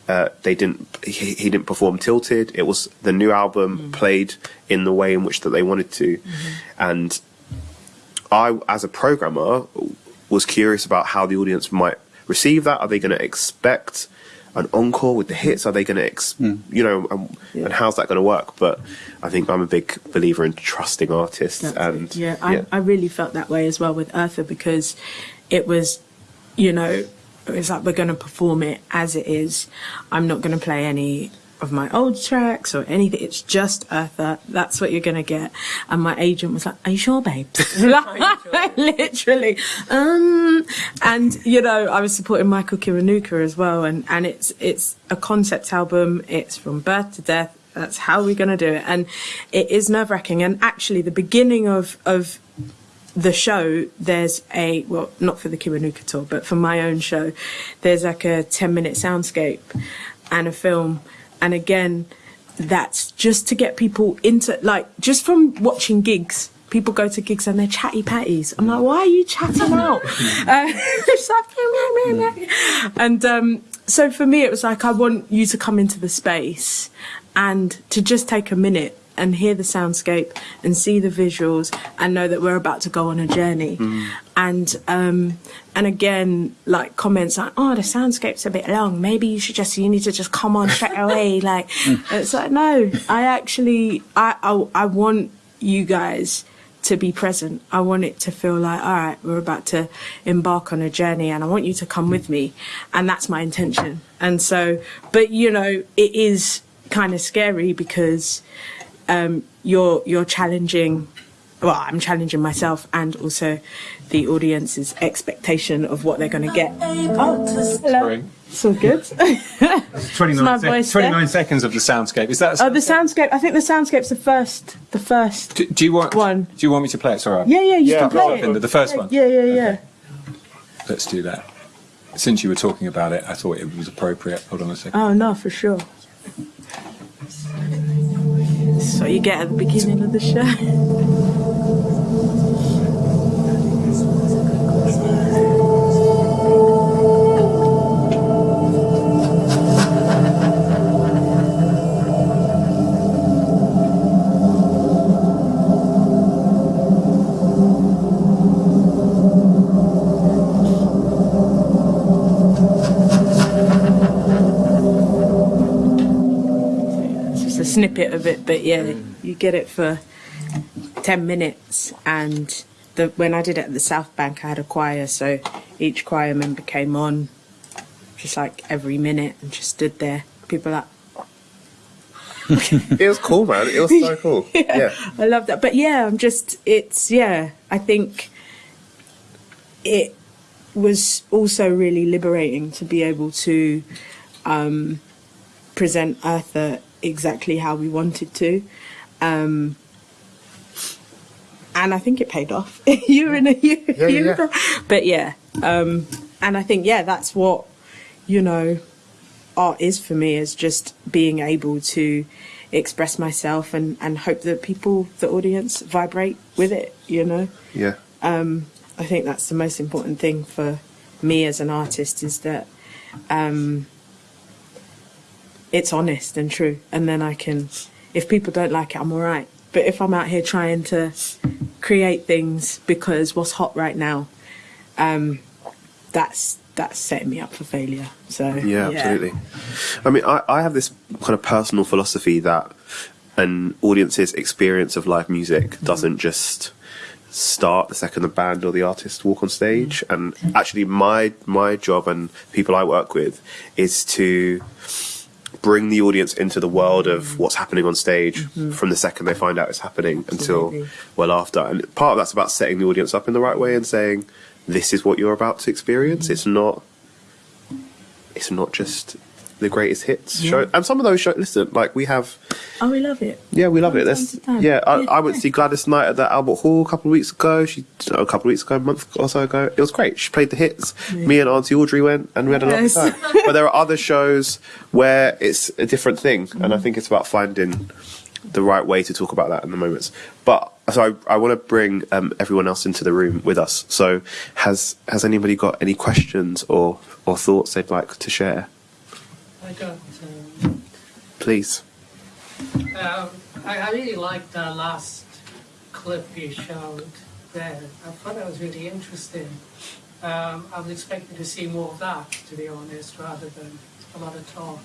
uh, they didn't. He, he didn't perform Tilted. It was the new album played in the way in which that they wanted to, and I, as a programmer, was curious about how the audience might receive that. Are they going to expect an encore with the hits? Are they going to, ex- hmm. you know, and, and how's that going to work? But I think I'm a big believer in trusting artists, That's and it. yeah, I, I really felt that way as well with Eartha because it was, you know, it's like we're going to perform it as it is. I'm not going to play any of my old tracks or anything. It's just Eartha. That's what you're going to get. And my agent was like, "Are you sure, babes?" like, literally. Um, and you know, I was supporting Michael Kiwanuka as well, and and it's it's a concept album. It's from birth to death. That's how we're going to do it, and it is nerve wracking. And actually, the beginning of of the show, there's a well, not for the Kiwanuka tour, but for my own show, there's like a ten minute soundscape and a film, and again, that's just to get people into like just from watching gigs. People go to gigs and they're chatty patties. I'm like, why are you chatting out? uh, and um, so for me, it was like I want you to come into the space and to just take a minute and hear the soundscape and see the visuals and know that we're about to go on a journey. And um, and again, like comments like, "Oh, the soundscape's a bit long. Maybe you should just you need to just come on straight away." like it's like no, I actually I, I I want you guys to be present. I want it to feel like, all right, we're about to embark on a journey and I want you to come with me. And that's my intention. And so, but you know, it is kind of scary because um, you're, you're challenging, well, I'm challenging myself and also the audience's expectation of what they're going to get. Oh, hello. Sorry. It's all good. 29, my voice there. 29 seconds of the soundscape. Is that? A oh, the soundscape. I think the soundscape's the first, the first. do, do you want? one. Do you want me to play it? Sorry. Yeah, yeah, you can play The, it. the first one. Yeah, yeah, yeah. Let's do that. Since you were talking about it, I thought it was appropriate. Hold on a second. Oh no, for sure. So you get at the beginning of the show. snippet of it, but yeah, you get it for ten minutes. And the when I did it at the South Bank, I had a choir, so each choir member came on, just like every minute, and just stood there. People like, it was cool, man. It was so cool. yeah. I love that. But yeah, I'm just it's yeah, I think it was also really liberating to be able to um, present Eartha exactly how we wanted to. Um, and I think it paid off. you and you, Yeah, you yeah. but yeah, um, and I think yeah, that's what you know art is for me is just being able to express myself and and hope that people, the audience, vibrate with it. You know, Yeah. Um, I think that's the most important thing for me as an artist is that um, it's honest and true, and then I can, if people don't like it, I'm all right. But if I'm out here trying to create things because what's hot right now, um, that's that's setting me up for failure. So Yeah, absolutely. I mean, I, I have this kind of personal philosophy that an audience's experience of live music doesn't just start the second the band or the artist walk on stage. And actually, my my job and people I work with is to bring the audience into the world of what's happening on stage mm-hmm. from the second they find out it's happening until well after. And part of that's about setting the audience up in the right way and saying, "This is what you're about to experience." Mm-hmm. It's not it's not just the greatest hits show. And some of those shows, listen, like we have, Oh, we love it. yeah, we love From it. time There's, to time. yeah, I, Yeah. I went to see Gladys Knight at the Albert Hall a couple of weeks ago. She, a couple of weeks ago, a month or so ago. It was great. She played the hits. Me and Auntie Audrey went and we had a Yes. lovely time. but there are other shows where it's a different thing. And I think it's about finding the right way to talk about that in the moments. But so I, I want to bring um, everyone else into the room with us. So has has anybody got any questions or or thoughts they'd like to share? I got. Um, Please. um, I, I really liked the last clip you showed there. I thought that was really interesting. Um, I was expecting to see more of that, to be honest, rather than a lot of talk.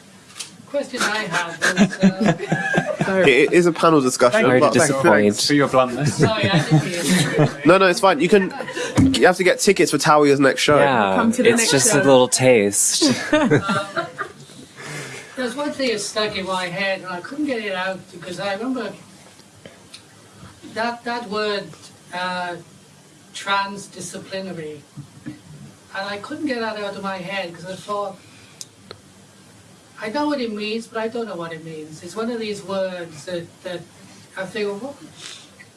Question I had was. Uh, It is a panel discussion. Sorry to but- disappoint. For your bluntness. sorry, I didn't hear you. No, no, it's fine. You can. You have to get tickets for Tawiah's next show. Yeah, Come to the it's next just show. a little taste. There's one thing that stuck in my head, and I couldn't get it out because I remember that that word uh, transdisciplinary, and I couldn't get that out of my head because I thought I know what it means, but I don't know what it means. It's one of these words that that I think, well, what?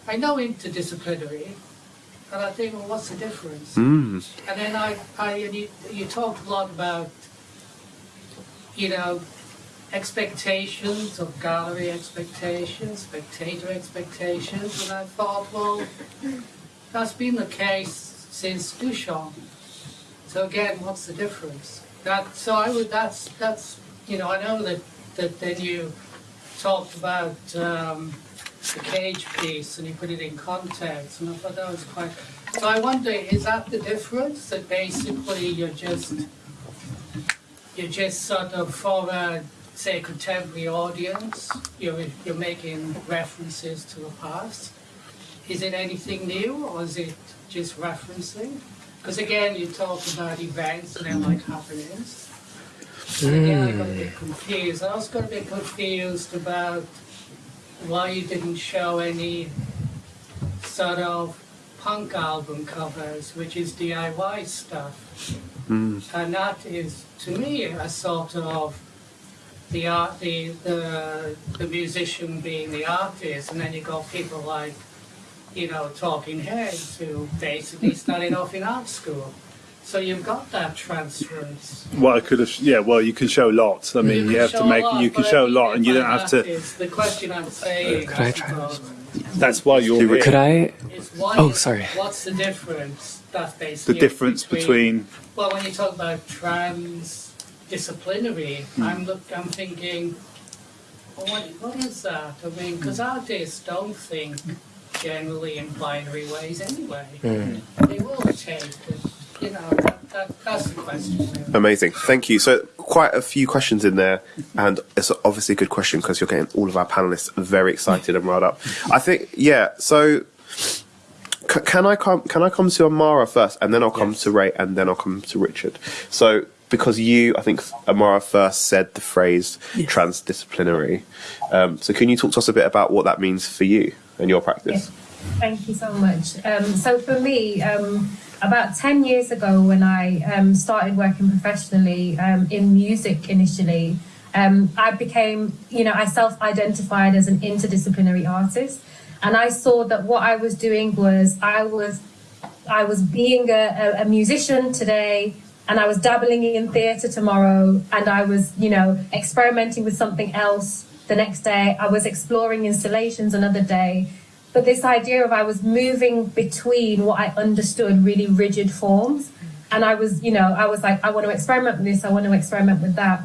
I know interdisciplinary, and I think, well, what's the difference? Mm. And then I, I and you, you talked a lot about, you know, expectations of gallery expectations, spectator expectations, and I thought, well, that's been the case since Duchamp. So again, what's the difference? That so I would that's that's you know I know that that then you talked about um, the cage piece and you put it in context, and I thought that was quite. So I wonder, is that the difference? That basically you're just you're just sort of for a say contemporary audience, you're you're making references to the past. Is it anything new, or is it just referencing? Because again, you talk about events and they're like happenings. And again, I got a bit hmm. confused. I also got a bit confused about why you didn't show any sort of punk album covers, which is DIY stuff. Hmm. And that is, to me, a sort of the art, the, the, the musician being the artist, and then you've got people like, you know, Talking Heads who basically started off in art school. So you've got that transference. Well, I could have. Yeah, well, you can show lots. I mean, you, can have to make. lot, you can show a lot, and you don't have to. is the question I'm saying. Could I try suppose, That's why you're here. Could I? Oh, sorry. What's the difference? That's basically The difference between. Well, when you talk about transdisciplinary, hmm. I'm look, I'm thinking, well, what, what is that? I mean, because artists hmm. don't think generally in binary ways anyway. Hmm. They will change. you know, that, that, that's the question. Amazing. Thank you. So, quite a few questions in there, and it's obviously a good question because you're getting all of our panelists very excited and riled up. I think, yeah. So, c- can I come? Can I come to Amahra first, and then I'll come to Ray, and then I'll come to Richard. So, because you, I think Amahra first said the phrase transdisciplinary. Um, so, can you talk to us a bit about what that means for you and your practice? Yes. Thank you so much. Um, so for me, um, about 10 years ago when I um, started working professionally um, in music initially, um, I became, you know, I self identified as an interdisciplinary artist. And I saw that what I was doing was I was I was being a, a, a musician today and I was dabbling in theatre tomorrow and I was, you know, experimenting with something else the next day. I was exploring installations another day. But this idea of I was moving between what I understood really rigid forms. And I was, you know, I was like, I want to experiment with this, I want to experiment with that.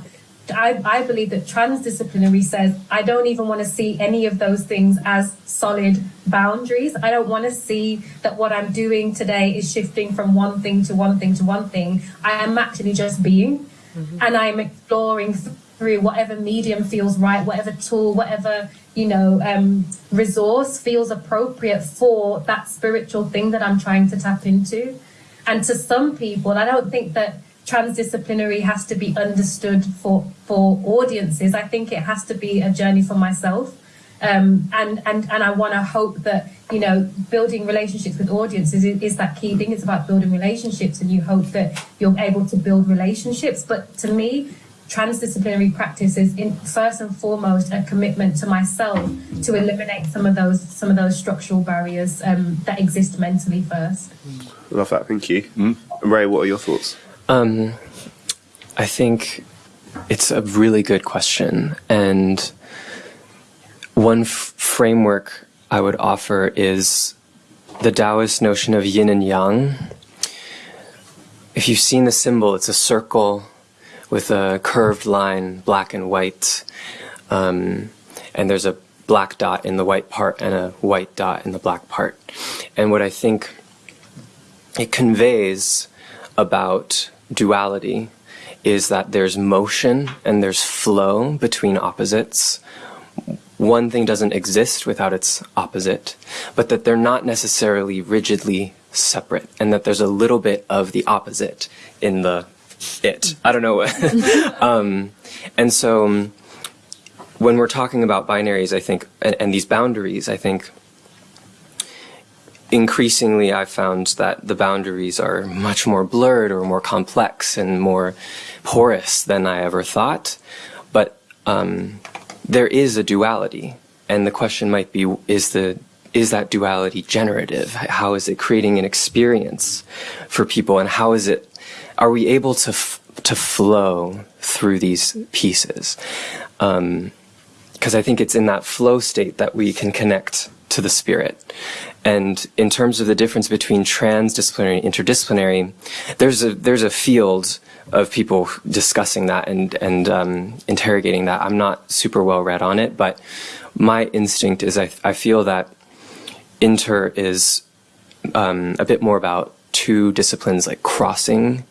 I, I believe that transdisciplinary says I don't even want to see any of those things as solid boundaries. I don't want to see that what I'm doing today is shifting from one thing to one thing to one thing. I am actually just being mm-hmm. and I'm exploring through whatever medium feels right, whatever tool, whatever, you know, um, resource feels appropriate for that spiritual thing that I'm trying to tap into. And to some people, I don't think that transdisciplinary has to be understood for for audiences. I think it has to be a journey for myself. Um, and and and I want to hope that you know building relationships with audiences is, is, that key thing. It's about building relationships, and you hope that you're able to build relationships. But to me, transdisciplinary practice is in, first and foremost a commitment to myself to eliminate some of those some of those structural barriers um, that exist mentally first. Love that. Thank you, mm. Ray. What are your thoughts? Um, I think it's a really good question. And one framework I would offer is the Taoist notion of yin and yang. If you've seen the symbol, it's a circle with a curved line, black and white. Um, and there's a black dot in the white part and a white dot in the black part. And what I think it conveys about duality is that there's motion and there's flow between opposites. One thing doesn't exist without its opposite, but that they're not necessarily rigidly separate, and that there's a little bit of the opposite in the it. I don't know. um, and so um, when we're talking about binaries, I think, and, and these boundaries, I think increasingly I've found that the boundaries are much more blurred or more complex and more porous than I ever thought. But um, there is a duality, and the question might be: is the is that duality generative? How is it creating an experience for people, and how is it? Are we able to to flow through these pieces? Because um, I think it's in that flow state that we can connect to the spirit. And in terms of the difference between transdisciplinary and interdisciplinary, there's a there's a field of people discussing that and and um, interrogating that. I'm not super well read on it, but my instinct is I I feel that inter is um, a bit more about two disciplines like crossing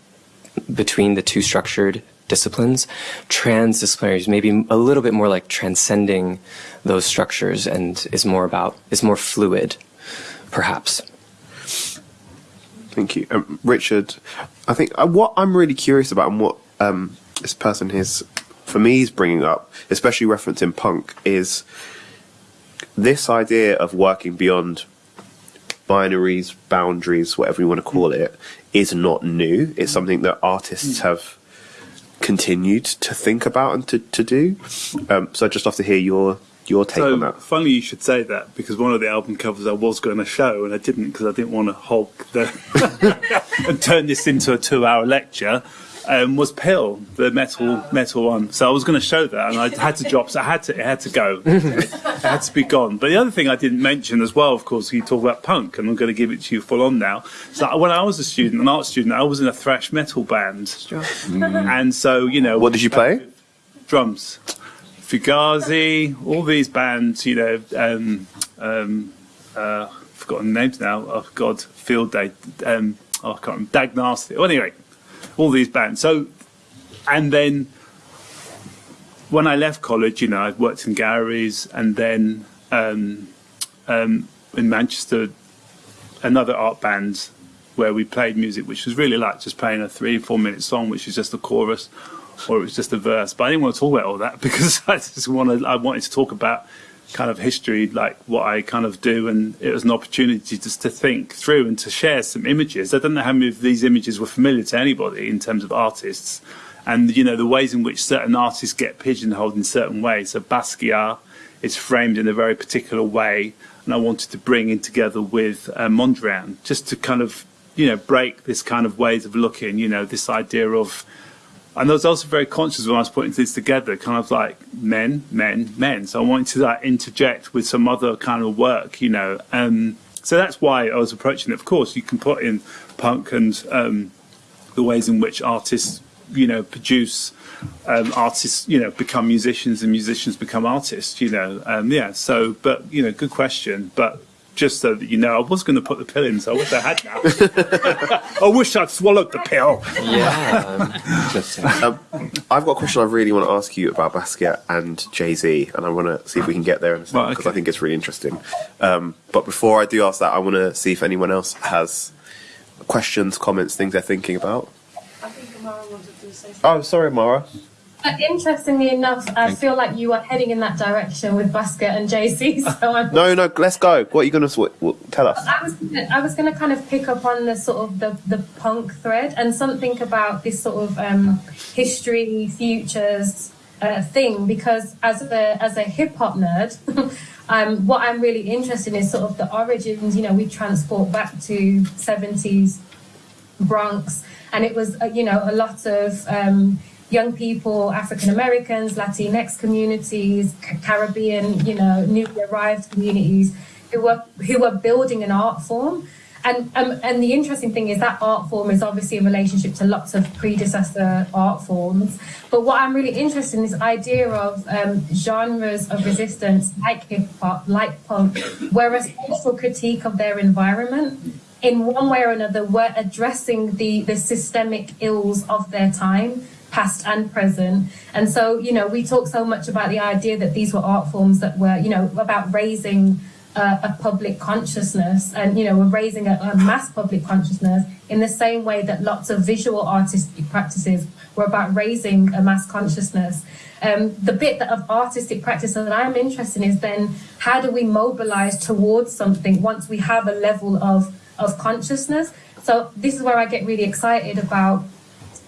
between the two structured disciplines. Transdisciplinary is maybe a little bit more like transcending those structures and is more about is more fluid perhaps. Thank you. Um, Richard, I think uh, what I'm really curious about and what um, this person is, for me, is bringing up, especially referencing punk, is this idea of working beyond binaries, boundaries, whatever you want to call it, is not new. It's something that artists have continued to think about and to, to do. Um, so I'd just love to hear your your take so, on that? Funny you should say that because one of the album covers I was going to show and I didn't because I didn't want to hog the and turn this into a two-hour lecture. Um, was PiL, the metal metal one. So I was going to show that, and I had to drop. So I had to, it had to go. it had to be gone. But the other thing I didn't mention as well, of course, you talk about punk, and I'm going to give it to you full on now. So when I was a student, an art student, I was in a thrash metal band, mm. and so you know, what did you play? Drums. Fugazi, all these bands, you know, um, um, uh, forgotten names now. Oh God, Field Day. Um, oh, I can't remember. Dag Nasty. Well, anyway, all these bands. So, and then when I left college, you know, I worked in galleries, and then um, um, in Manchester, another art band where we played music, which was really like just playing a three, four minute song, which is just a chorus or it was just a verse. But I didn't want to talk about all that because I just wanted I wanted to talk about kind of history, like what I kind of do, and it was an opportunity just to think through and to share some images. I don't know how many of these images were familiar to anybody in terms of artists, and you know the ways in which certain artists get pigeonholed in certain ways. So Basquiat is framed in a very particular way, and I wanted to bring in together with uh, Mondrian just to kind of you know break this kind of ways of looking. You know this idea of and I was also very conscious when I was putting this together, kind of like men, men, men. So I wanted to like interject with some other kind of work, you know. Um, so that's why I was approaching it. Of course, you can put in punk and um, the ways in which artists, you know, produce um, artists, you know, become musicians and musicians become artists, you know. Um, yeah. So, but you know, good question. But just so that you know, I was going to put the pill in, so I wish I had now. I wish I'd swallowed the pill. Yeah. Just, Um, I've got a question I really want to ask you about Basquiat and Jay Z, and I want to see if we can get there in a second Right, because okay. I think it's really interesting. Um, but before I do ask that, I want to see if anyone else has questions, comments, things they're thinking about. I think Amahra wanted to say something. Oh, sorry, Mara. Uh, interestingly enough, I feel like you are heading in that direction with Basquiat and Jay Z. So I'm No, no, let's go. What are you going to what, what, tell us? I was I was going to kind of pick up on the sort of the, the punk thread and something about this sort of um, history futures uh, thing because as a as a hip hop nerd, um, what I'm really interested in is sort of the origins. You know, we transport back to seventies Bronx, and it was uh, you know a lot of um, young people, African Americans, Latinx communities, Caribbean, you know, newly arrived communities who were who were building an art form. And um, and the interesting thing is that art form is obviously in relationship to lots of predecessor art forms. But what I'm really interested in is this idea of um, genres of resistance, like hip hop, like punk, where a social critique of their environment in one way or another were addressing the the systemic ills of their time past and present and so you know we talk so much about the idea that these were art forms that were you know about raising uh, a public consciousness and you know we're raising a, a mass public consciousness in the same way that lots of visual artistic practices were about raising a mass consciousness um, the bit that of artistic practice that I'm interested in is then how do we mobilize towards something once we have a level of of consciousness. So this is where I get really excited about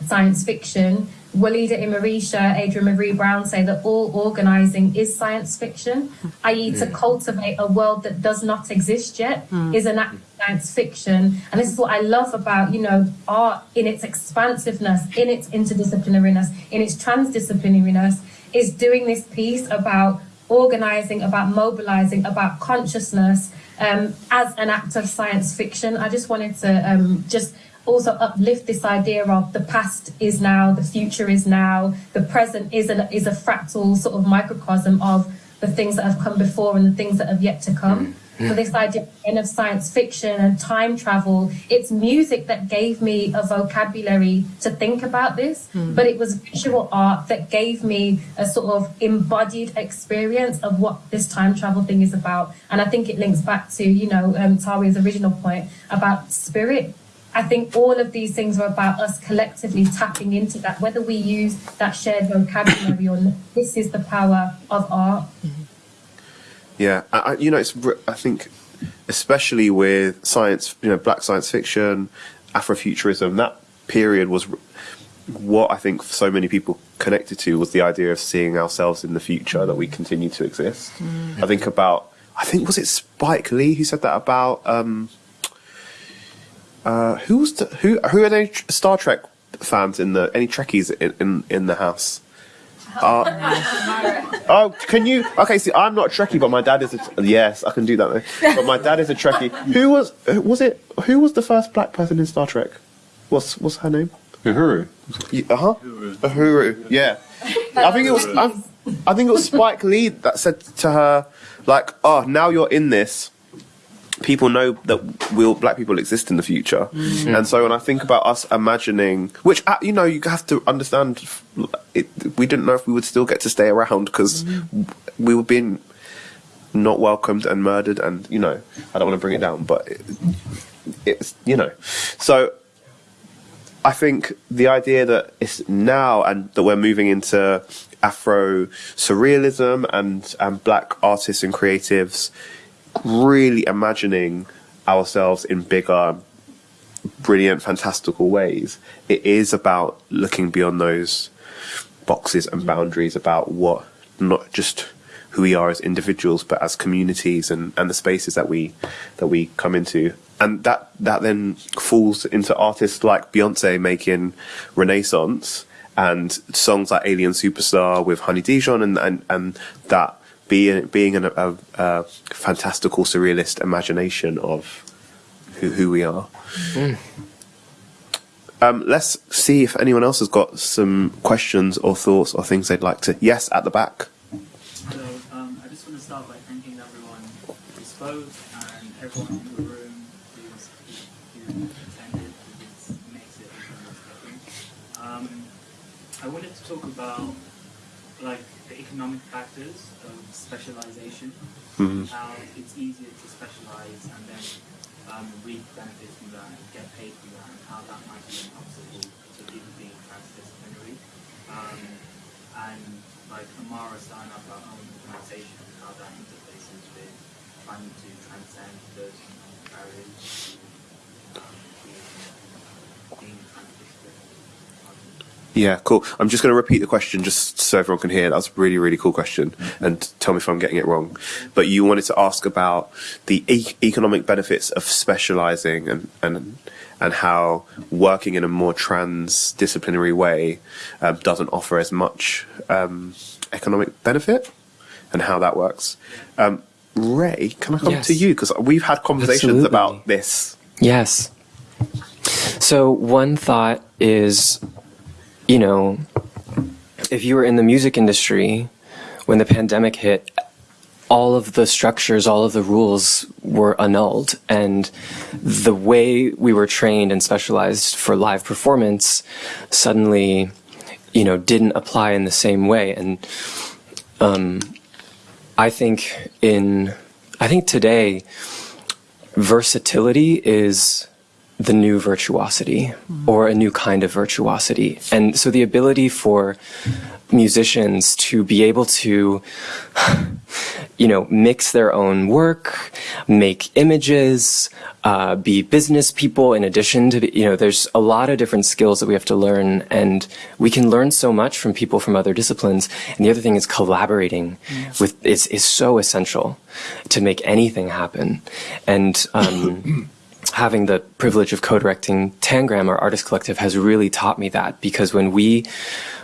science fiction. Walidah Imarisha, Adrienne Maree Brown say that all organizing is science fiction, i.e., to cultivate a world that does not exist yet is an act of science fiction. And this is what I love about, you know, art in its expansiveness, in its interdisciplinariness, in its transdisciplinariness, is doing this piece about organizing, about mobilizing, about consciousness um, as an act of science fiction. I just wanted to um, just also uplift this idea of the past is now, the future is now, the present is a, is a fractal sort of microcosm of the things that have come before and the things that have yet to come. So this idea again of science fiction and time travel, it's music that gave me a vocabulary to think about this, but it was visual art that gave me a sort of embodied experience of what this time travel thing is about. And I think it links back to, you know, um, Tawiah's original point about spirit. I think all of these things are about us collectively tapping into that, whether we use that shared vocabulary or not. This is the power of art. Yeah, I, I, you know, it's. I think, especially with science, you know, black science fiction, Afrofuturism, that period was what I think so many people connected to was the idea of seeing ourselves in the future that we continue to exist. I think about. I think was it Spike Lee who said that about. Um, uh, who was the, who? Who are any Star Trek fans in the any Trekkies in in, in the house? Uh, oh, can you? Okay, see, I'm not Trekkie, but my dad is. A, yes, I can do that. Though. But my dad is a Trekkie. Who was? uh, Was it? Who was the first black person in Star Trek? What's What's her name? Uhura. Uh huh. Uhura. Yeah. I think it was. I, I think it was Spike Lee that said to her, like, "Oh, now you're in this." People know that we'll black people exist in the future, and so when I think about us imagining, which uh, you know, you have to understand, it, we didn't know if we would still get to stay around because we were being not welcomed and murdered, and you know, I don't want to bring it down, but it, it's you know, so I think the idea that it's now and that we're moving into Afro surrealism and and black artists and creatives really imagining ourselves in bigger, brilliant, fantastical ways. It is about looking beyond those boxes and boundaries about what not just who we are as individuals, but as communities and, and the spaces that we that we come into. And that that then falls into artists like Beyonce making Renaissance and songs like Alien Superstar with Honey Dijon and, and, and that being being an, a, a fantastical surrealist imagination of who, who we are. Mm. Um, let's see if anyone else has got some questions or thoughts or things they'd like to. Yes, at the back. So um, I just want to start by thanking everyone who spoke and everyone in the room who's, who, who attended because it makes it even more special. Um, I wanted to talk about like the economic factors of specialization, Mhm. how it's easier to specialize and then um, reap benefits from that and get paid from that, and how that might be an obstacle to people being transdisciplinary. Um, and like Amahra starting up our own organization and how that interfaces with trying to transcend those barriers to um, being, being transdisciplinary. Yeah, cool. I'm just going to repeat the question just so everyone can hear. That's a really, really cool question. And tell me if I'm getting it wrong. But you wanted to ask about the e- economic benefits of specializing and, and, and how working in a more transdisciplinary way um, doesn't offer as much um, economic benefit and how that works. Um, Ray, can I come Yes. to you? Because we've had conversations Absolutely. about this. Yes. So one thought is, you know, if you were in the music industry when the pandemic hit, all of the structures, all of the rules were annulled, and the way we were trained and specialized for live performance suddenly, you know, didn't apply in the same way. And um, I think in, I think today, versatility is the new virtuosity or a new kind of virtuosity. And so the ability for musicians to be able to, you know, mix their own work, make images, uh, be business people in addition to, you know, there's a lot of different skills that we have to learn and we can learn so much from people from other disciplines. And the other thing is collaborating with, is, is so essential to make anything happen. And, um, having the privilege of co-directing Tangram, our artist collective, has really taught me that because when we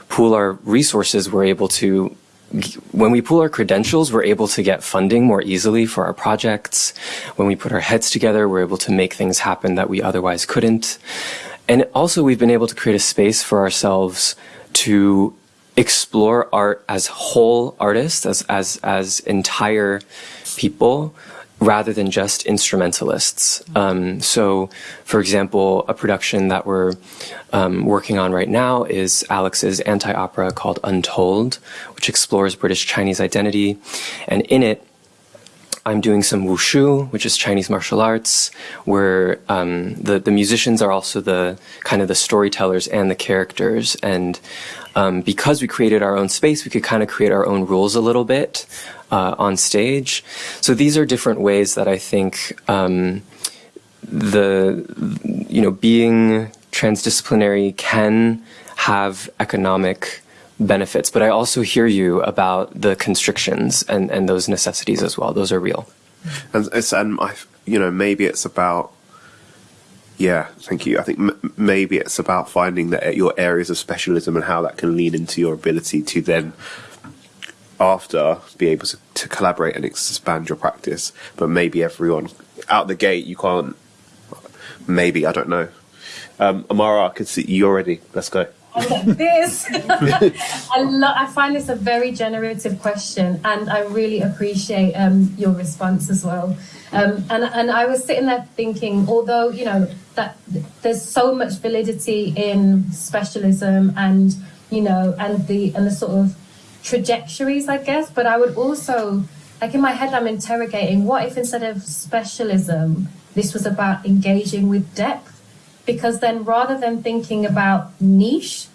pool our resources, we're able to when we pool our credentials, we're able to get funding more easily for our projects. When we put our heads together, we're able to make things happen that we otherwise couldn't. And also, we've been able to create a space for ourselves to explore art as whole artists, as, as, as entire people, rather than just instrumentalists. Um, so, for example, a production that we're um, working on right now is Alex's anti-opera called Untold, which explores British Chinese identity. And in it, I'm doing some wushu, which is Chinese martial arts, where um, the the musicians are also the kind of the storytellers and the characters. And um, because we created our own space, we could kind of create our own rules a little bit uh, on stage. So these are different ways that I think um, the you know being transdisciplinary can have economic benefits, but I also hear you about the constrictions and, and those necessities as well. Those are real. and it's and I, you know, maybe it's about. Yeah, thank you. I think maybe it's about finding that your areas of specialism and how that can lean into your ability to then, after, be able to, to collaborate and expand your practice. But maybe everyone out the gate, you can't. Maybe I don't know. Um, Amahra, I could see you already. Let's go. this. I, lo- I find this a very generative question, and I really appreciate um, your response as well. Um, and and I was sitting there thinking, although you know that there's so much validity in specialism, and you know, and the and the sort of trajectories, I guess. But I would also, like in my head, I'm interrogating: what if instead of specialism, this was about engaging with depth? because then rather than thinking about niche,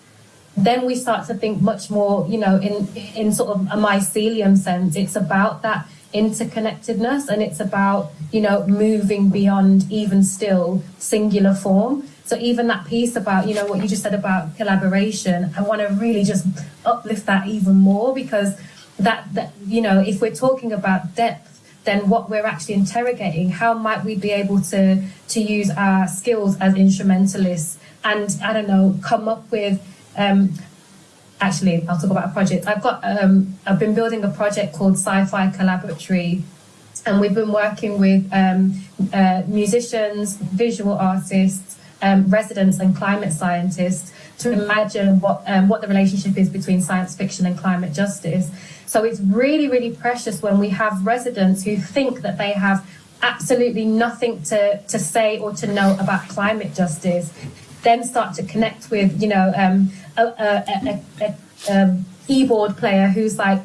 then we start to think much more, you know, in in sort of a mycelium sense. It's about that interconnectedness and it's about, you know, moving beyond even still singular form. So even that piece about, you know, what you just said about collaboration, I want to really just uplift that even more because that, that you know, if we're talking about depth, then what we're actually interrogating, how might we be able to to use our skills as instrumentalists and I don't know, come up with um, actually I'll talk about a project. I've got um, I've been building a project called Sci-Fi Collaboratory and we've been working with um, uh, musicians, visual artists, um, residents and climate scientists to imagine what um, what the relationship is between science fiction and climate justice. So it's really, really precious when we have residents who think that they have absolutely nothing to, to say or to know about climate justice, then start to connect with, you know, um, a, a, a, a, a keyboard player who's like,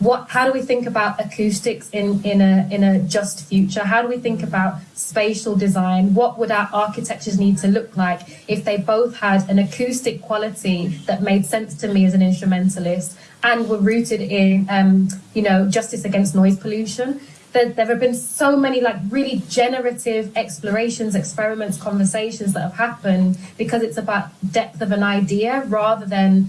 what how do we think about acoustics in in a in a just future? How do we think about spatial design? What would our architectures need to look like if they both had an acoustic quality that made sense to me as an instrumentalist and were rooted in um, you know justice against noise pollution? There, there have been so many like really generative explorations experiments conversations that have happened because it's about depth of an idea rather than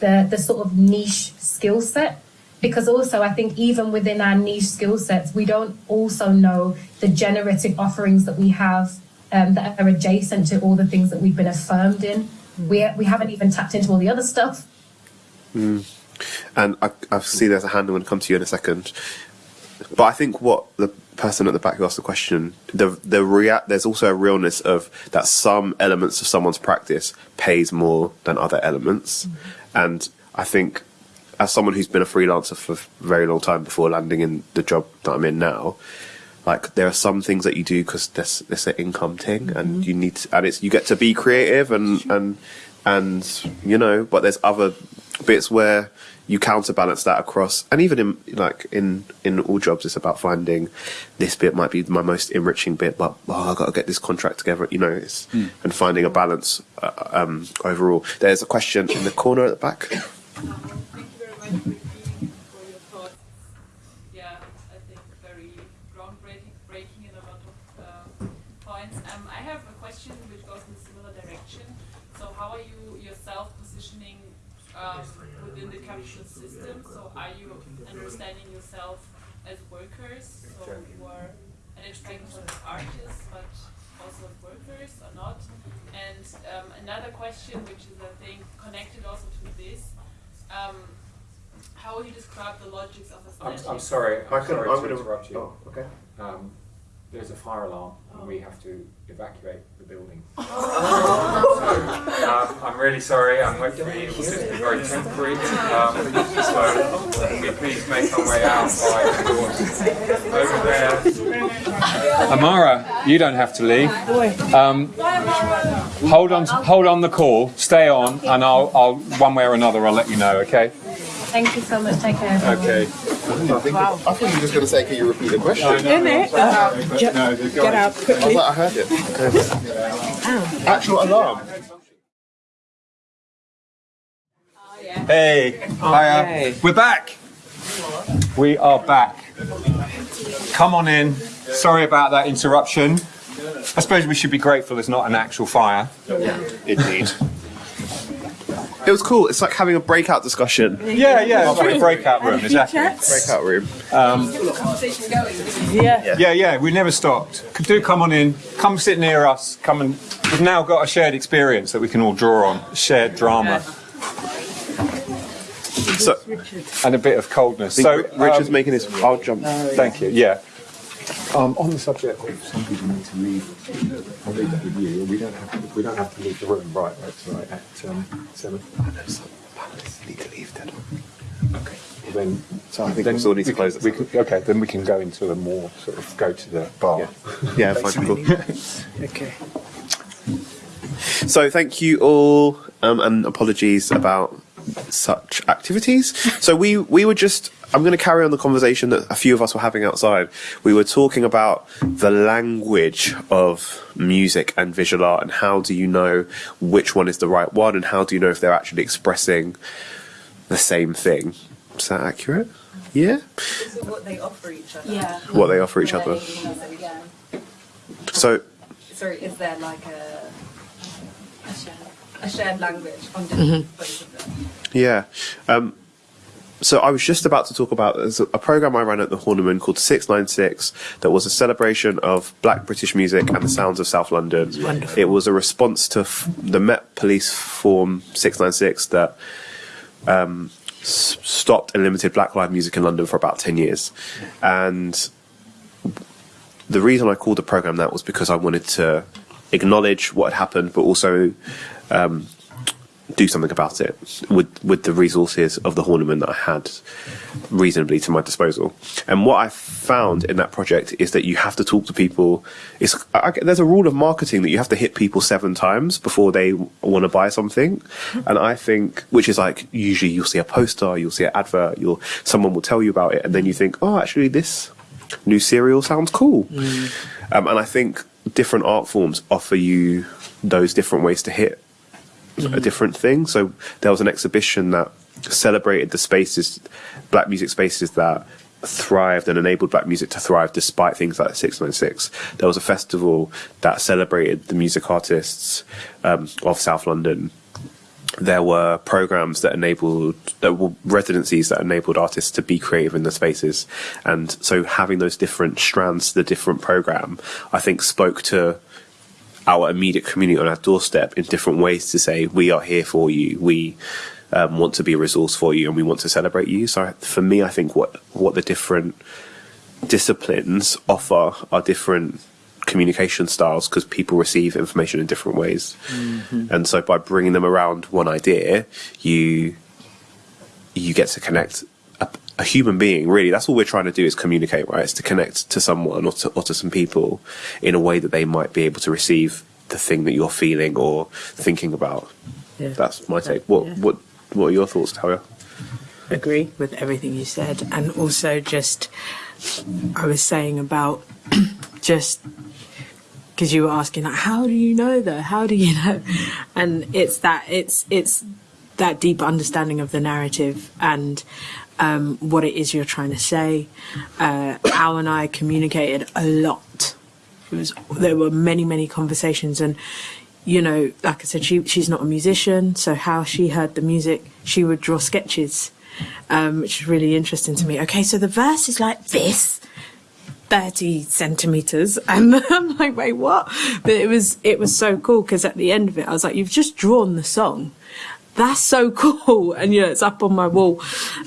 the the sort of niche skill set because also I think even within our niche skill sets, we don't also know the generative offerings that we have um, that are adjacent to all the things that we've been affirmed in. Hmm. We, we haven't even tapped into all the other stuff. Hmm. And I, I see there's a hand I'm going to come to you in a second. But I think what the person at the back who asked the question, the the rea- there's also a realness of that some elements of someone's practice pays more than other elements, hmm. and I think as someone who's been a freelancer for a very long time before landing in the job that I'm in now, like there are some things that you do because there's there's an income thing, and you need to, and it's you get to be creative and and and you know, but there's other bits where you counterbalance that across, and even in like in in all jobs, it's about finding this bit might be my most enriching bit, but oh, I got to get this contract together, you know, it's, and finding a balance uh, um, overall. There's a question in the corner at the back. For your thoughts. Yeah, I think very groundbreaking breaking in a lot of uh, points. Um, I have a question which goes in a similar direction. So, how are you yourself positioning um, within the capitalist system? So, are you understanding yourself as workers, so you are an expectation as artists, but also workers or not? And um, another question, which is I think connected also to this. Um, how would you describe the logics of I'm. I'm sorry, I'm, I sorry I'm to gonna- interrupt you. oh, okay. Um, there's a fire alarm and we have to evacuate the building. Oh. so, um, I'm really sorry, I'm hopefully it will just be very temporary. Um, so can we please make our way out by the doors over there. Amahra, you don't have to leave. Um, hold on, hold on the call, stay on, and I'll, I'll, one way or another, I'll let you know, okay? Thank you so much. Take care. everyone. Okay. I, think I thought you were just going to say, can you repeat the question? In it. Uh, get, get out I was like, I heard it. Oh. Actual alarm. Hey, oh, hiya. Hey. We're back. We are back. Come on in. Sorry about that interruption. I suppose we should be grateful there's not an actual fire. Indeed. It was cool. It's like having a breakout discussion. Yeah, yeah, it's like a breakout room, exactly. Breakout room. Yeah. Yeah, yeah, we never stopped. Do come on in. Come sit near us. Come and we've now got a shared experience that we can all draw on. Shared drama So, and a bit of coldness. so So Richard's um, making his. I'll jump. Thank you. Yeah. Um, on the subject of some people need to leave, I'll leave that with you. We don't have to, we don't have to leave the room right, right, right at um, seven. Need to leave then. Okay. Well, then, So I think then we still need to we close can, we can, okay, then we can go into a more sort of go to the bar. Yeah, Yeah. fine, cool. Okay. So thank you all, um, and apologies about such activities. So we we were just. I'm going to carry on the conversation that a few of us were having outside. We were talking about the language of music and visual art, and how do you know which one is the right one, and how do you know if they're actually expressing the same thing. Is that accurate? Yeah. Is it what they offer each other? Yeah. What they offer each other. Yeah. So Sorry, is there like a A shared. a shared language on Mm-hmm. both of them? Yeah. Um, so I was just about to talk about there's a program I ran at the Horniman called 696 that was a celebration of black British music and the sounds of South London. It was a response to f- the Met Police Form 696 that um, s- stopped and limited black live music in London for about 10 years. And the reason I called the program that was because I wanted to acknowledge what had happened, but also um, do something about it with with the resources of the Horniman that I had reasonably to my disposal. And what I found in that project is that you have to talk to people. It's I, there's a rule of marketing that you have to hit people seven times before they want to buy something. And I think, which is like usually you'll see a poster, you'll see an advert, you'll someone will tell you about it, and then you think, oh, actually this new cereal sounds cool. Um, and I think different art forms offer you those different ways to hit a different thing. So there was an exhibition that celebrated the spaces, black music spaces that thrived and enabled black music to thrive despite things like 696. There was a festival that celebrated the music artists um, of South London. There were programs that enabled, there were residencies that enabled artists to be creative in the spaces. And so having those different strands to the different program, I think spoke to our immediate community on our doorstep in different ways to say we are here for you. We um, want to be a resource for you and we want to celebrate you. So for me i think what what the different disciplines offer are different communication styles because people receive information in different ways. And so by bringing them around one idea you you get to connect a, a human being really. That's all we're trying to do is communicate right? It's to connect to someone or to, or to some people in a way that they might be able to receive the thing that you're feeling or thinking about. Yeah. that's my take. What Yeah. what what are your thoughts Tawiah? agree with everything you said and also just i was saying about just because you were asking like how do you know though? How do you know? And it's that it's it's that deep understanding of the narrative and um, what it is you're trying to say. Uh, al and i communicated a lot. It was there were many many conversations and you know like i said she she's not a musician so how she heard the music she would draw sketches um, which is really interesting to me. Okay so the verse is like this 30 centimeters and i'm like wait what? But it was it was so cool because at the end of it i was like you've just drawn the song that's so cool. And you know it's up on my wall.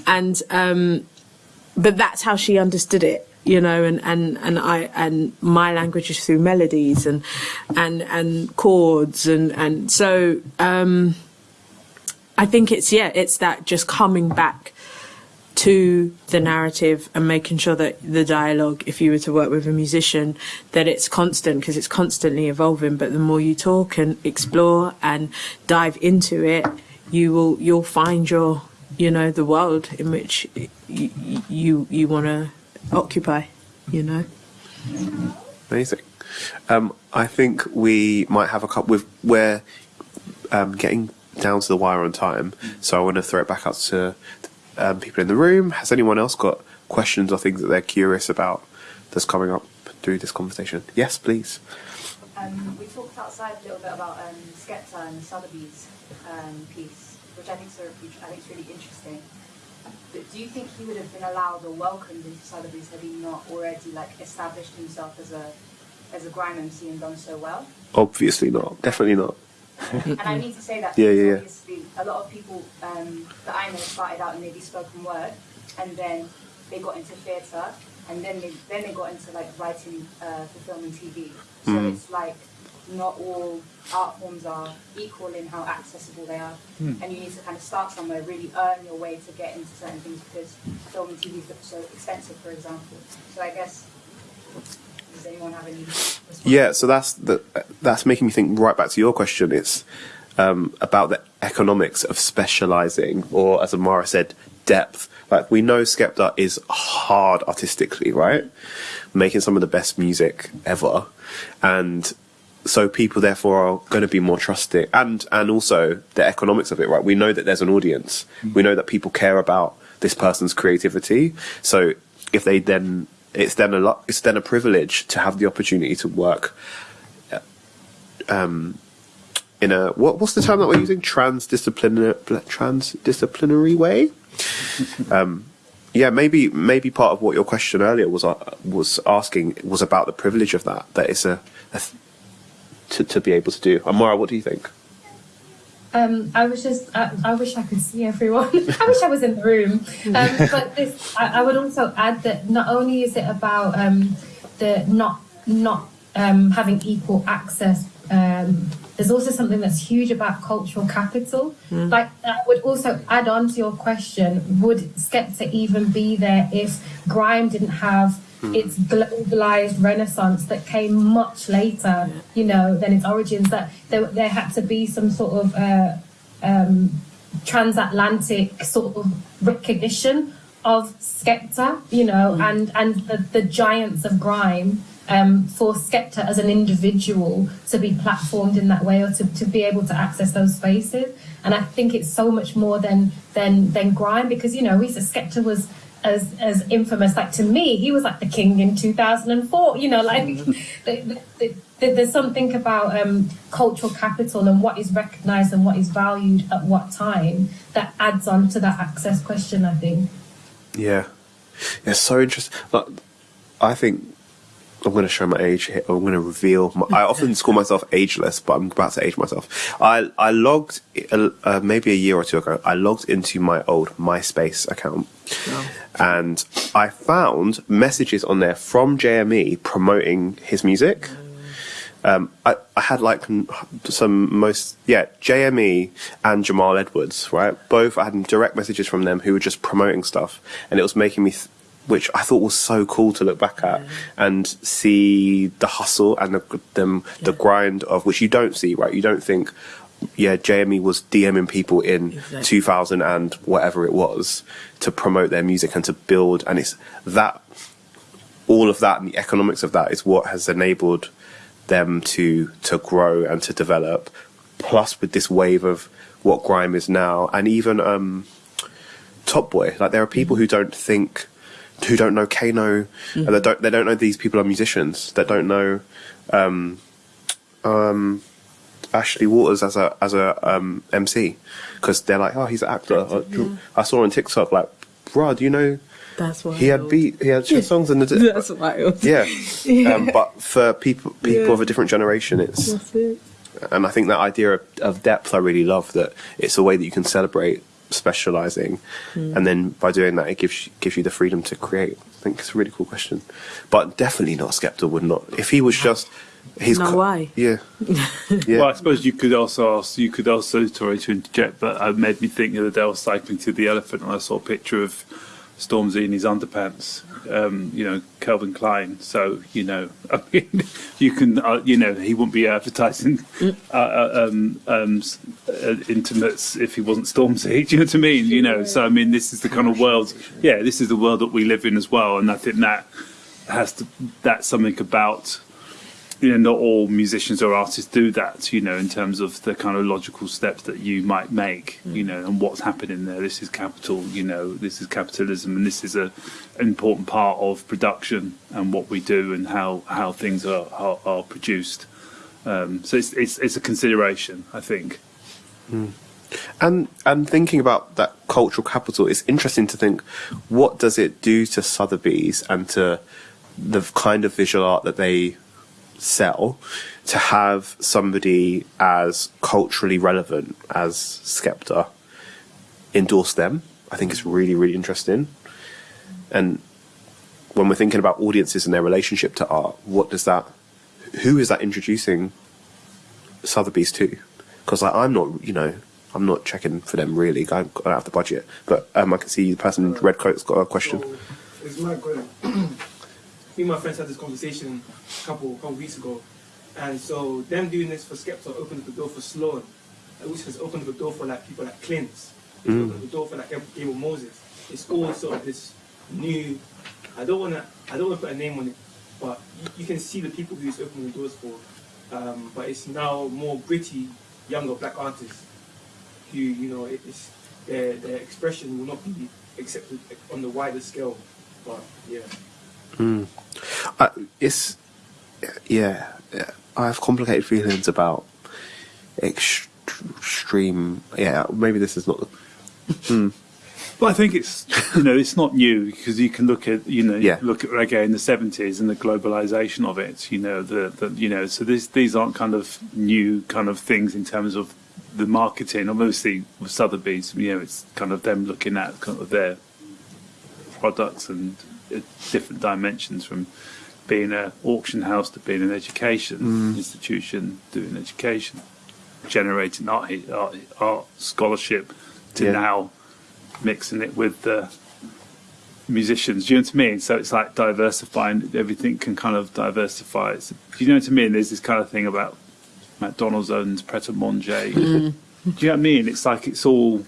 And um but that's how she understood it you know and and and i and my language is through melodies and and and chords and and so um i think it's yeah it's that just coming back to the narrative and making sure that the dialogue if you were to work with a musician that it's constant because it's constantly evolving. But the more you talk and explore and dive into it you will you'll find your you know the world in which you you, you want to occupy you know Amazing. Um, I think we might have a couple. With we're um, getting down to the wire on time, so I want to throw it back out to um, people in the room. Has anyone else got questions or things that they're curious about that's coming up through this conversation? Yes, please. Um, we talked outside a little bit about um, Skepta and Sotheby's um, piece, which I think is I think is really interesting. But do you think he would have been allowed or welcomed into Sotheby's had he not already like established himself as a as a grime MC and done so well? Obviously not. Definitely not. and I need to say that Yeah, yeah, yeah. a lot of people um, that I know started out in maybe spoken word, and then they got into theatre, and then they then they got into like writing uh, for film and TV. So Mm. it's like not all art forms are equal in how accessible they are, Mm. and you need to kind of start somewhere, really earn your way to get into certain things because film and TV is so expensive, for example. So I guess. Does anyone have any? Yeah, so that's the, that's making me think right back to your question. It's um, about the economics of specializing, or as Amahra said, depth. Like we know Skepta is hard artistically, right? Making some of the best music ever, and so people therefore are going to be more trusting, and and also the economics of it, right? We know that there's an audience. We know that people care about this person's creativity. So if they then it's then a lot it's then a privilege to have the opportunity to work uh, um in a what what's the term that we're using transdisciplinary transdisciplinary way um yeah maybe maybe part of what your question earlier was uh, was asking was about the privilege of that that it's a, a th- to, to be able to do Amahra what do you think Um, I was just, I, I wish I could see everyone. I wish I was in the room. Um, but this, I, I would also add that not only is it about um, the not not um, having equal access. Um, there's also something that's huge about cultural capital. Like I would also add on to your question: Would Skepta even be there if grime didn't have its globalized renaissance that came much later, you know, than its origins. That there, there had to be some sort of uh, um, transatlantic sort of recognition of Skepta, you know, and and the, the giants of grime. Um, for Skepta as an individual to be platformed in that way or to, to be able to access those spaces. And I think it's so much more than than than grime because you know we said Skepta was as as infamous. Like to me, he was like the king in 2004. You know, like the, the, the, there's something about um, cultural capital and what is recognised and what is valued at what time that adds on to that access question. I think. Yeah, it's so interesting. Like, I think I'm going to show my age here. I'm going to reveal. My, I often call myself ageless, but I'm about to age myself. I I logged uh, uh, maybe a year or two ago. I logged into my old MySpace account, and I found messages on there from JME promoting his music. Um, I, I had like some most yeah JME and Jamal Edwards right both I had direct messages from them who were just promoting stuff and it was making me th- which I thought was so cool to look back at and see the hustle and the them the grind of which you don't see right? You don't think yeah JME was DMing people in Exactly. 2000 and whatever it was to promote their music and to build and it's that all of that and the economics of that is what has enabled them to to grow and to develop plus with this wave of what grime is now and even um top boy. Like there are people who don't think who don't know Kano and they don't they don't know these people are musicians that don't know um um Ashley Walters as a as a um MC because they're like oh he's an actor Uh, I saw on TikTok like bruh do you know That's why he had beat he had songs in the That's wild. yeah. Yeah. Um, but for people people Yeah. of a different generation, it's it. and I think that idea of, of depth I really love that it's a way that you can celebrate specializing, Hmm. and then by doing that, it gives you, gives you the freedom to create. I think it's a really cool question, but definitely not Skepta would not if he was just he's Now why? yeah yeah Well, I suppose you could also ask, you could also, sorry to interject, but it made me think the other day I was cycling to the elephant and I saw a picture of Stormzy in his underpants, um, you know, Calvin Klein. So, you know, I mean, you can, uh, you know, he wouldn't be advertising uh, uh, um, um, uh, intimates if he wasn't Stormzy. Do you know what I mean? You know, so I mean, this is the kind of world, yeah, this is the world that we live in as well. And I think that has to, that's something about you know, not all musicians or artists do that, you know, in terms of the kind of logical steps that you might make, you know, and what's happening there. This is capital, you know, this is capitalism, and this is a an important part of production and what we do and how how things are are, are produced. Um, so it's, it's it's a consideration, I think. And and thinking about that cultural capital, it's interesting to think what does it do to Sotheby's and to the kind of visual art that they sell to have somebody as culturally relevant as Skepta endorse them. I think it's really really interesting. And when we're thinking about audiences and their relationship to art, what does that? Who is that introducing Sotheby's to? Because like, I'm not, you know, I'm not checking for them really. I don't have the budget. But um, I can see the person in red coat's got a question. So, good. Me and my friends had this conversation a couple couple weeks ago, and so them doing this for Skepta opened up the door for Sloan which has opened up the door for like people like Clint. It's Mm. opened the door for like Abel Moses. It's all sort of this new. I don't wanna. I don't wanna put a name on it, but you, you can see the people who it's opening the doors for. Um, but it's now more gritty, younger black artists who you know it- it's their their expression will not be accepted on the wider scale. But yeah. Mm. I, it's yeah. I have complicated feelings about ext- extreme. Yeah, maybe this is not. The, mm. But I think it's you know it's not new because you can look at you know Yeah. look at reggae in the seventies and the globalization of it. You know the, the you know so these these aren't kind of new kind of things in terms of the marketing. Obviously with Sotheby's, you know it's kind of them looking at kind of their products and uh, different dimensions from being an auction house to being an education Mm. institution doing education, generating art, art, art scholarship to Yeah. now mixing it with the musicians. Do you know what I mean? So it's like diversifying. Everything can kind of diversify. It's, do you know what I mean? There's this kind of thing about McDonald's owns Pret a Manger. Do you know what I mean? It's like it's all,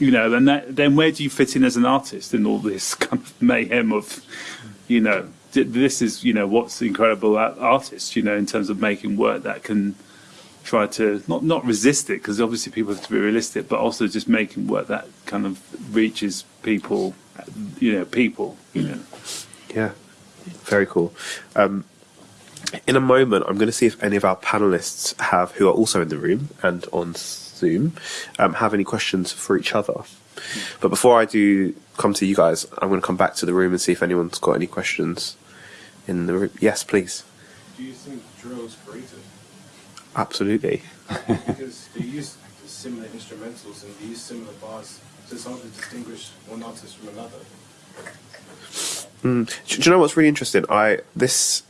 you know. And that, then where do you fit in as an artist in all this kind of mayhem of, you know, this is you know what's incredible artists. You know, in terms of making work that can try to not not resist it because obviously people have to be realistic, but also just making work that kind of reaches people, you know, people, you know. Yeah, very cool. Um, in a moment, I'm going to see if any of our panelists have, who are also in the room and on Zoom, um, have any questions for each other. But before I do come to you guys, I'm going to come back to the room and see if anyone's got any questions in the room. Yes, please. Do you think drill is creative? Absolutely. because they use similar instrumentals and they use similar bars, so it's hard to distinguish one artist from another. Mm. Do, do you know what's really interesting? I this,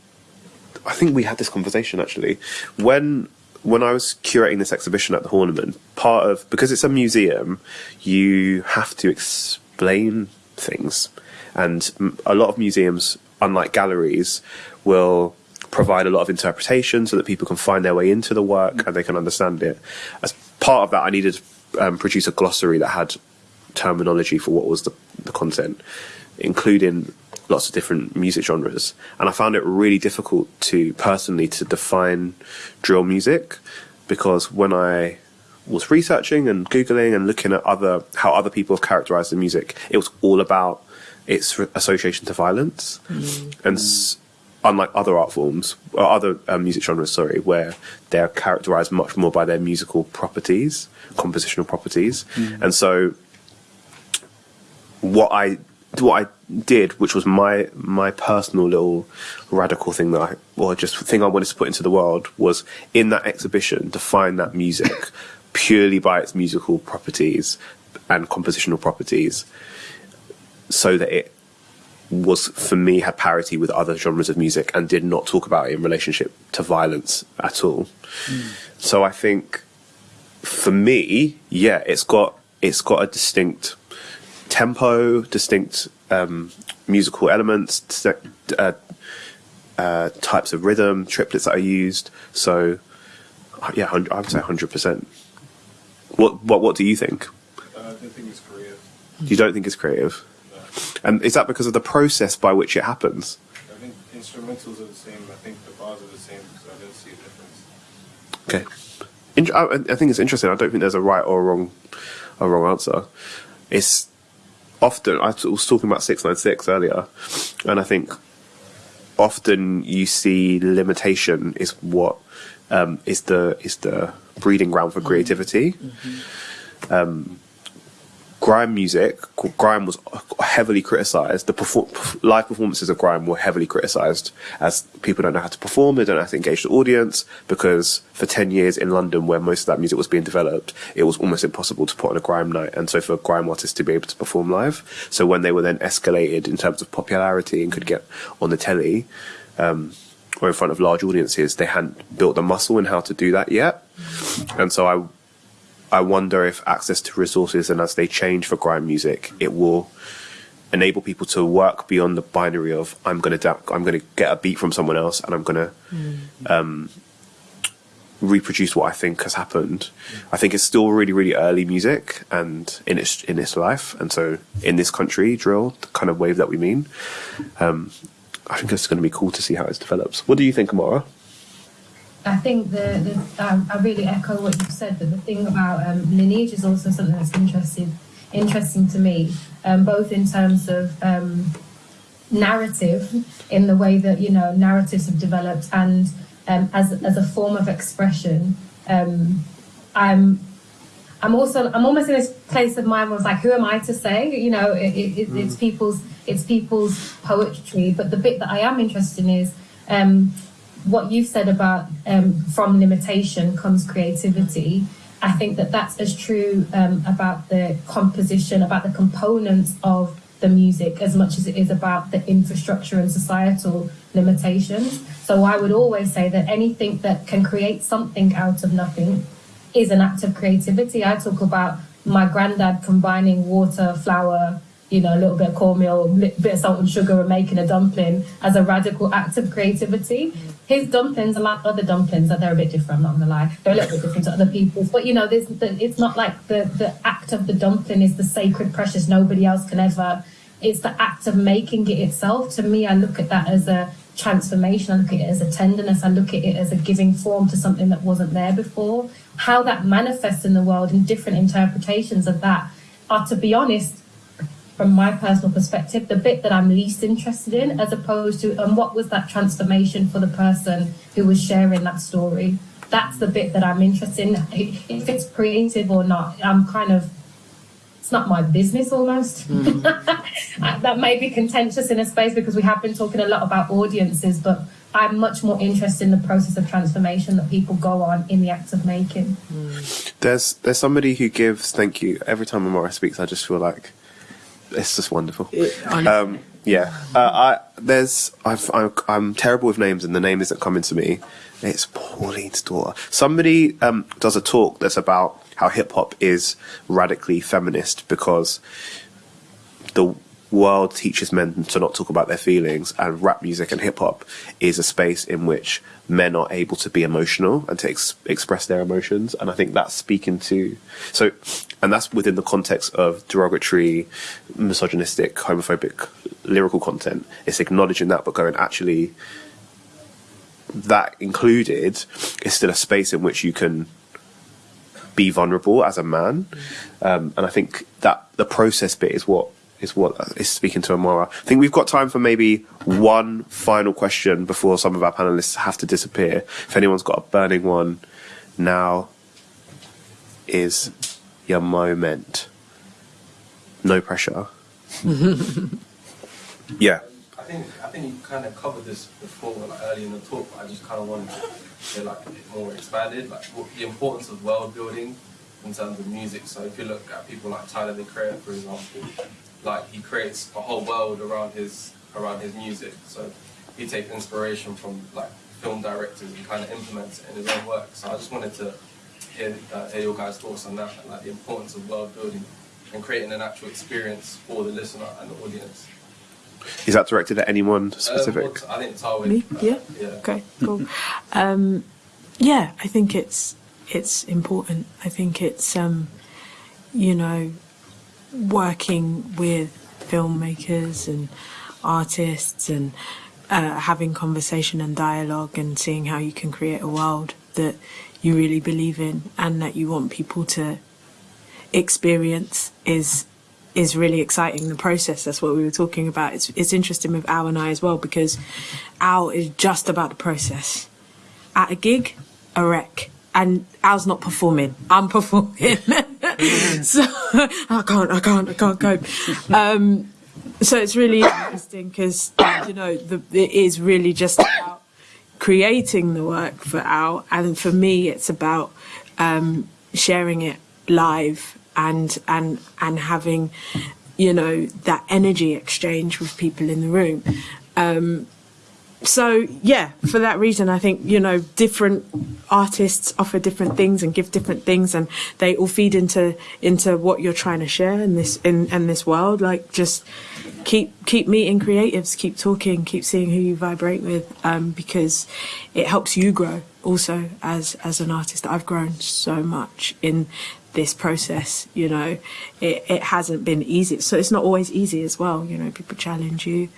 I think we had this conversation actually when when I was curating this exhibition at the Horniman. Part of because it's a museum, you have to explain things, and a lot of museums, unlike galleries, will provide a lot of interpretation so that people can find their way into the work and they can understand it. As part of that, I needed to um, produce a glossary that had terminology for what was the, the content, including lots of different music genres. And I found it really difficult to personally to define drill music because when I was researching and googling and looking at other how other people have characterized the music, it was all about its association to violence, and s- unlike other art forms or other um, music genres, sorry, where they're characterized much more by their musical properties, compositional properties, Mm. and so what I what I did, which was my my personal little radical thing that I, or just thing I wanted to put into the world, was in that exhibition to find that music purely by its musical properties and compositional properties, so that it was for me had parity with other genres of music and did not talk about it in relationship to violence at all. Hmm. So I think for me, yeah, it's got it's got a distinct tempo, distinct um, musical elements, uh, uh, types of rhythm, triplets that are used. So uh, yeah, I would say hundred percent. What what what do you think? Uh, I don't think it's creative. You don't think it's creative, and is that because of the process by which it happens? I think instrumentals are the same. I think the bars are the same, so I don't see a difference. Okay. In- I, I think it's interesting. I don't think there's a right or a wrong, a wrong answer. It's often I was talking about six nine six earlier, and I think often you see limitation is what um, is the is the breeding ground for creativity. Um, grime music, grime was heavily criticized. The perfor- live performances of grime were heavily criticized as people don't know how to perform, they don't know how to engage the audience because for 10 years in London where most of that music was being developed, it was almost impossible to put on a grime night. And so for grime artists to be able to perform live, so when they were then escalated in terms of popularity and could get on the telly, um, or in front of large audiences, they hadn't built the muscle in how to do that yet. And so I I wonder if access to resources and as they change for grime music, it will enable people to work beyond the binary of I'm going to I'm going to get a beat from someone else and I'm going to um, reproduce what I think has happened. I think it's still really, really early music and in its in its life, and so in this country, drill, the kind of wave that we mean. Um, I think it's going to be cool to see how it develops. What do you think, Amahra? I think the, the I, I really echo what you've said, but the thing about um, lineage is also something that's interesting, interesting to me, um, both in terms of um, narrative, in the way that you know narratives have developed, and um, as as a form of expression. Um, I'm I'm also I'm almost in this place of mind where it's like, who am I to say? You know, it, it, Mm. it's people's it's people's poetry, but the bit that I am interested in is. Um, what you've said about um, from limitation comes creativity. I think that that's as true um, about the composition, about the components of the music, as much as it is about the infrastructure and societal limitations. So I would always say that anything that can create something out of nothing is an act of creativity. I talk about my granddad combining water, flour, you know, a little bit of cornmeal, a bit of salt and sugar, and making a dumpling as a radical act of creativity. His dumplings are like other dumplings, that they're a bit different. I'm not gonna lie, they're a little bit different to other people's. But you know, the, it's not like the the act of the dumpling is the sacred, precious. Nobody else can ever. It's the act of making it itself. To me, I look at that as a transformation. I look at it as a tenderness. I look at it as a giving form to something that wasn't there before. How that manifests in the world and different interpretations of that are, to be honest, from my personal perspective, the bit that I'm least interested in, as opposed to, and what was that transformation for the person who was sharing that story? That's the bit that I'm interested in. If it's creative or not, I'm kind of, it's not my business almost. Mm. that may be contentious in a space because we have been talking a lot about audiences, but I'm much more interested in the process of transformation that people go on in the act of making. Mm. There's there's somebody who gives thank you every time Amahra speaks. I just feel like it's just wonderful. Um, yeah, uh, I there's I've, I'm, I'm terrible with names, and the name isn't coming to me. It's Pauline's daughter. Somebody um, does a talk that's about how hip hop is radically feminist because the world teaches men to not talk about their feelings, and rap music and hip hop is a space in which men are able to be emotional and to ex- express their emotions. And I think that's speaking to so, and that's within the context of derogatory, misogynistic, homophobic lyrical content. It's acknowledging that, but going actually. That included is still a space in which you can be vulnerable as a man, um, and I think that the process bit is what is what is speaking to Amahra. I think we've got time for maybe one final question before some of our panelists have to disappear. If anyone's got a burning one, now is your moment. No pressure. Yeah. I think I think you kind of covered this before, like early in the talk. But I just kind of wanted to get like a bit more expanded, like what, the importance of world building in terms of music. So if you look at people like Tyler the Creator, for example, like he creates a whole world around his around his music. So he takes inspiration from like film directors and kind of implements it in his own work. So I just wanted to hear, uh, hear your guys' thoughts on that, like the importance of world building and creating an actual experience for the listener and the audience. Is that directed at anyone Uh, specific? well, I think Tawiah. Me? uh, Yeah. yeah. Okay. Cool. Um, yeah, I think it's it's important. I think it's um, you know working with filmmakers and artists and uh, having conversation and dialogue and seeing how you can create a world that you really believe in and that you want people to experience is is really exciting. The process that's what we were talking about. It's it's interesting with Al and I as well because Al is just about the process. At a gig a wreck. And Al's not performing. I'm performing so I can't I can't I can't cope um so it's really interesting because you know the, it is really just about creating the work for Al, and for me, it's about um, sharing it live and and and having you know that energy exchange with people in the room. Um, so yeah, for that reason, I think you know different artists offer different things and give different things, and they all feed into into what you're trying to share in this in, in this world. Like just keep keep meeting creatives, keep talking, keep seeing who you vibrate with, um, because it helps you grow also as as an artist, I've grown so much in this process. You know, it it hasn't been easy. So it's not always easy as well. You know, people challenge you.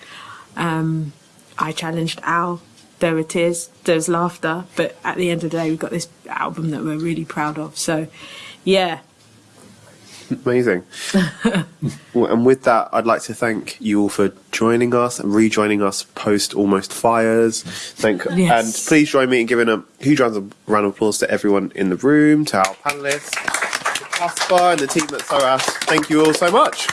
Um, I challenged Al. There were tears, there's laughter, but at the end of the day, we've got this album that we're really proud of. So, yeah, Amazing. well, and with that, I'd like to thank you all for joining us and rejoining us post Almost Fires. Thank Yes. and please join me in giving a huge round of, round of applause to everyone in the room, to our panelists, to Caspar and the team at SOAS. Thank you all so much.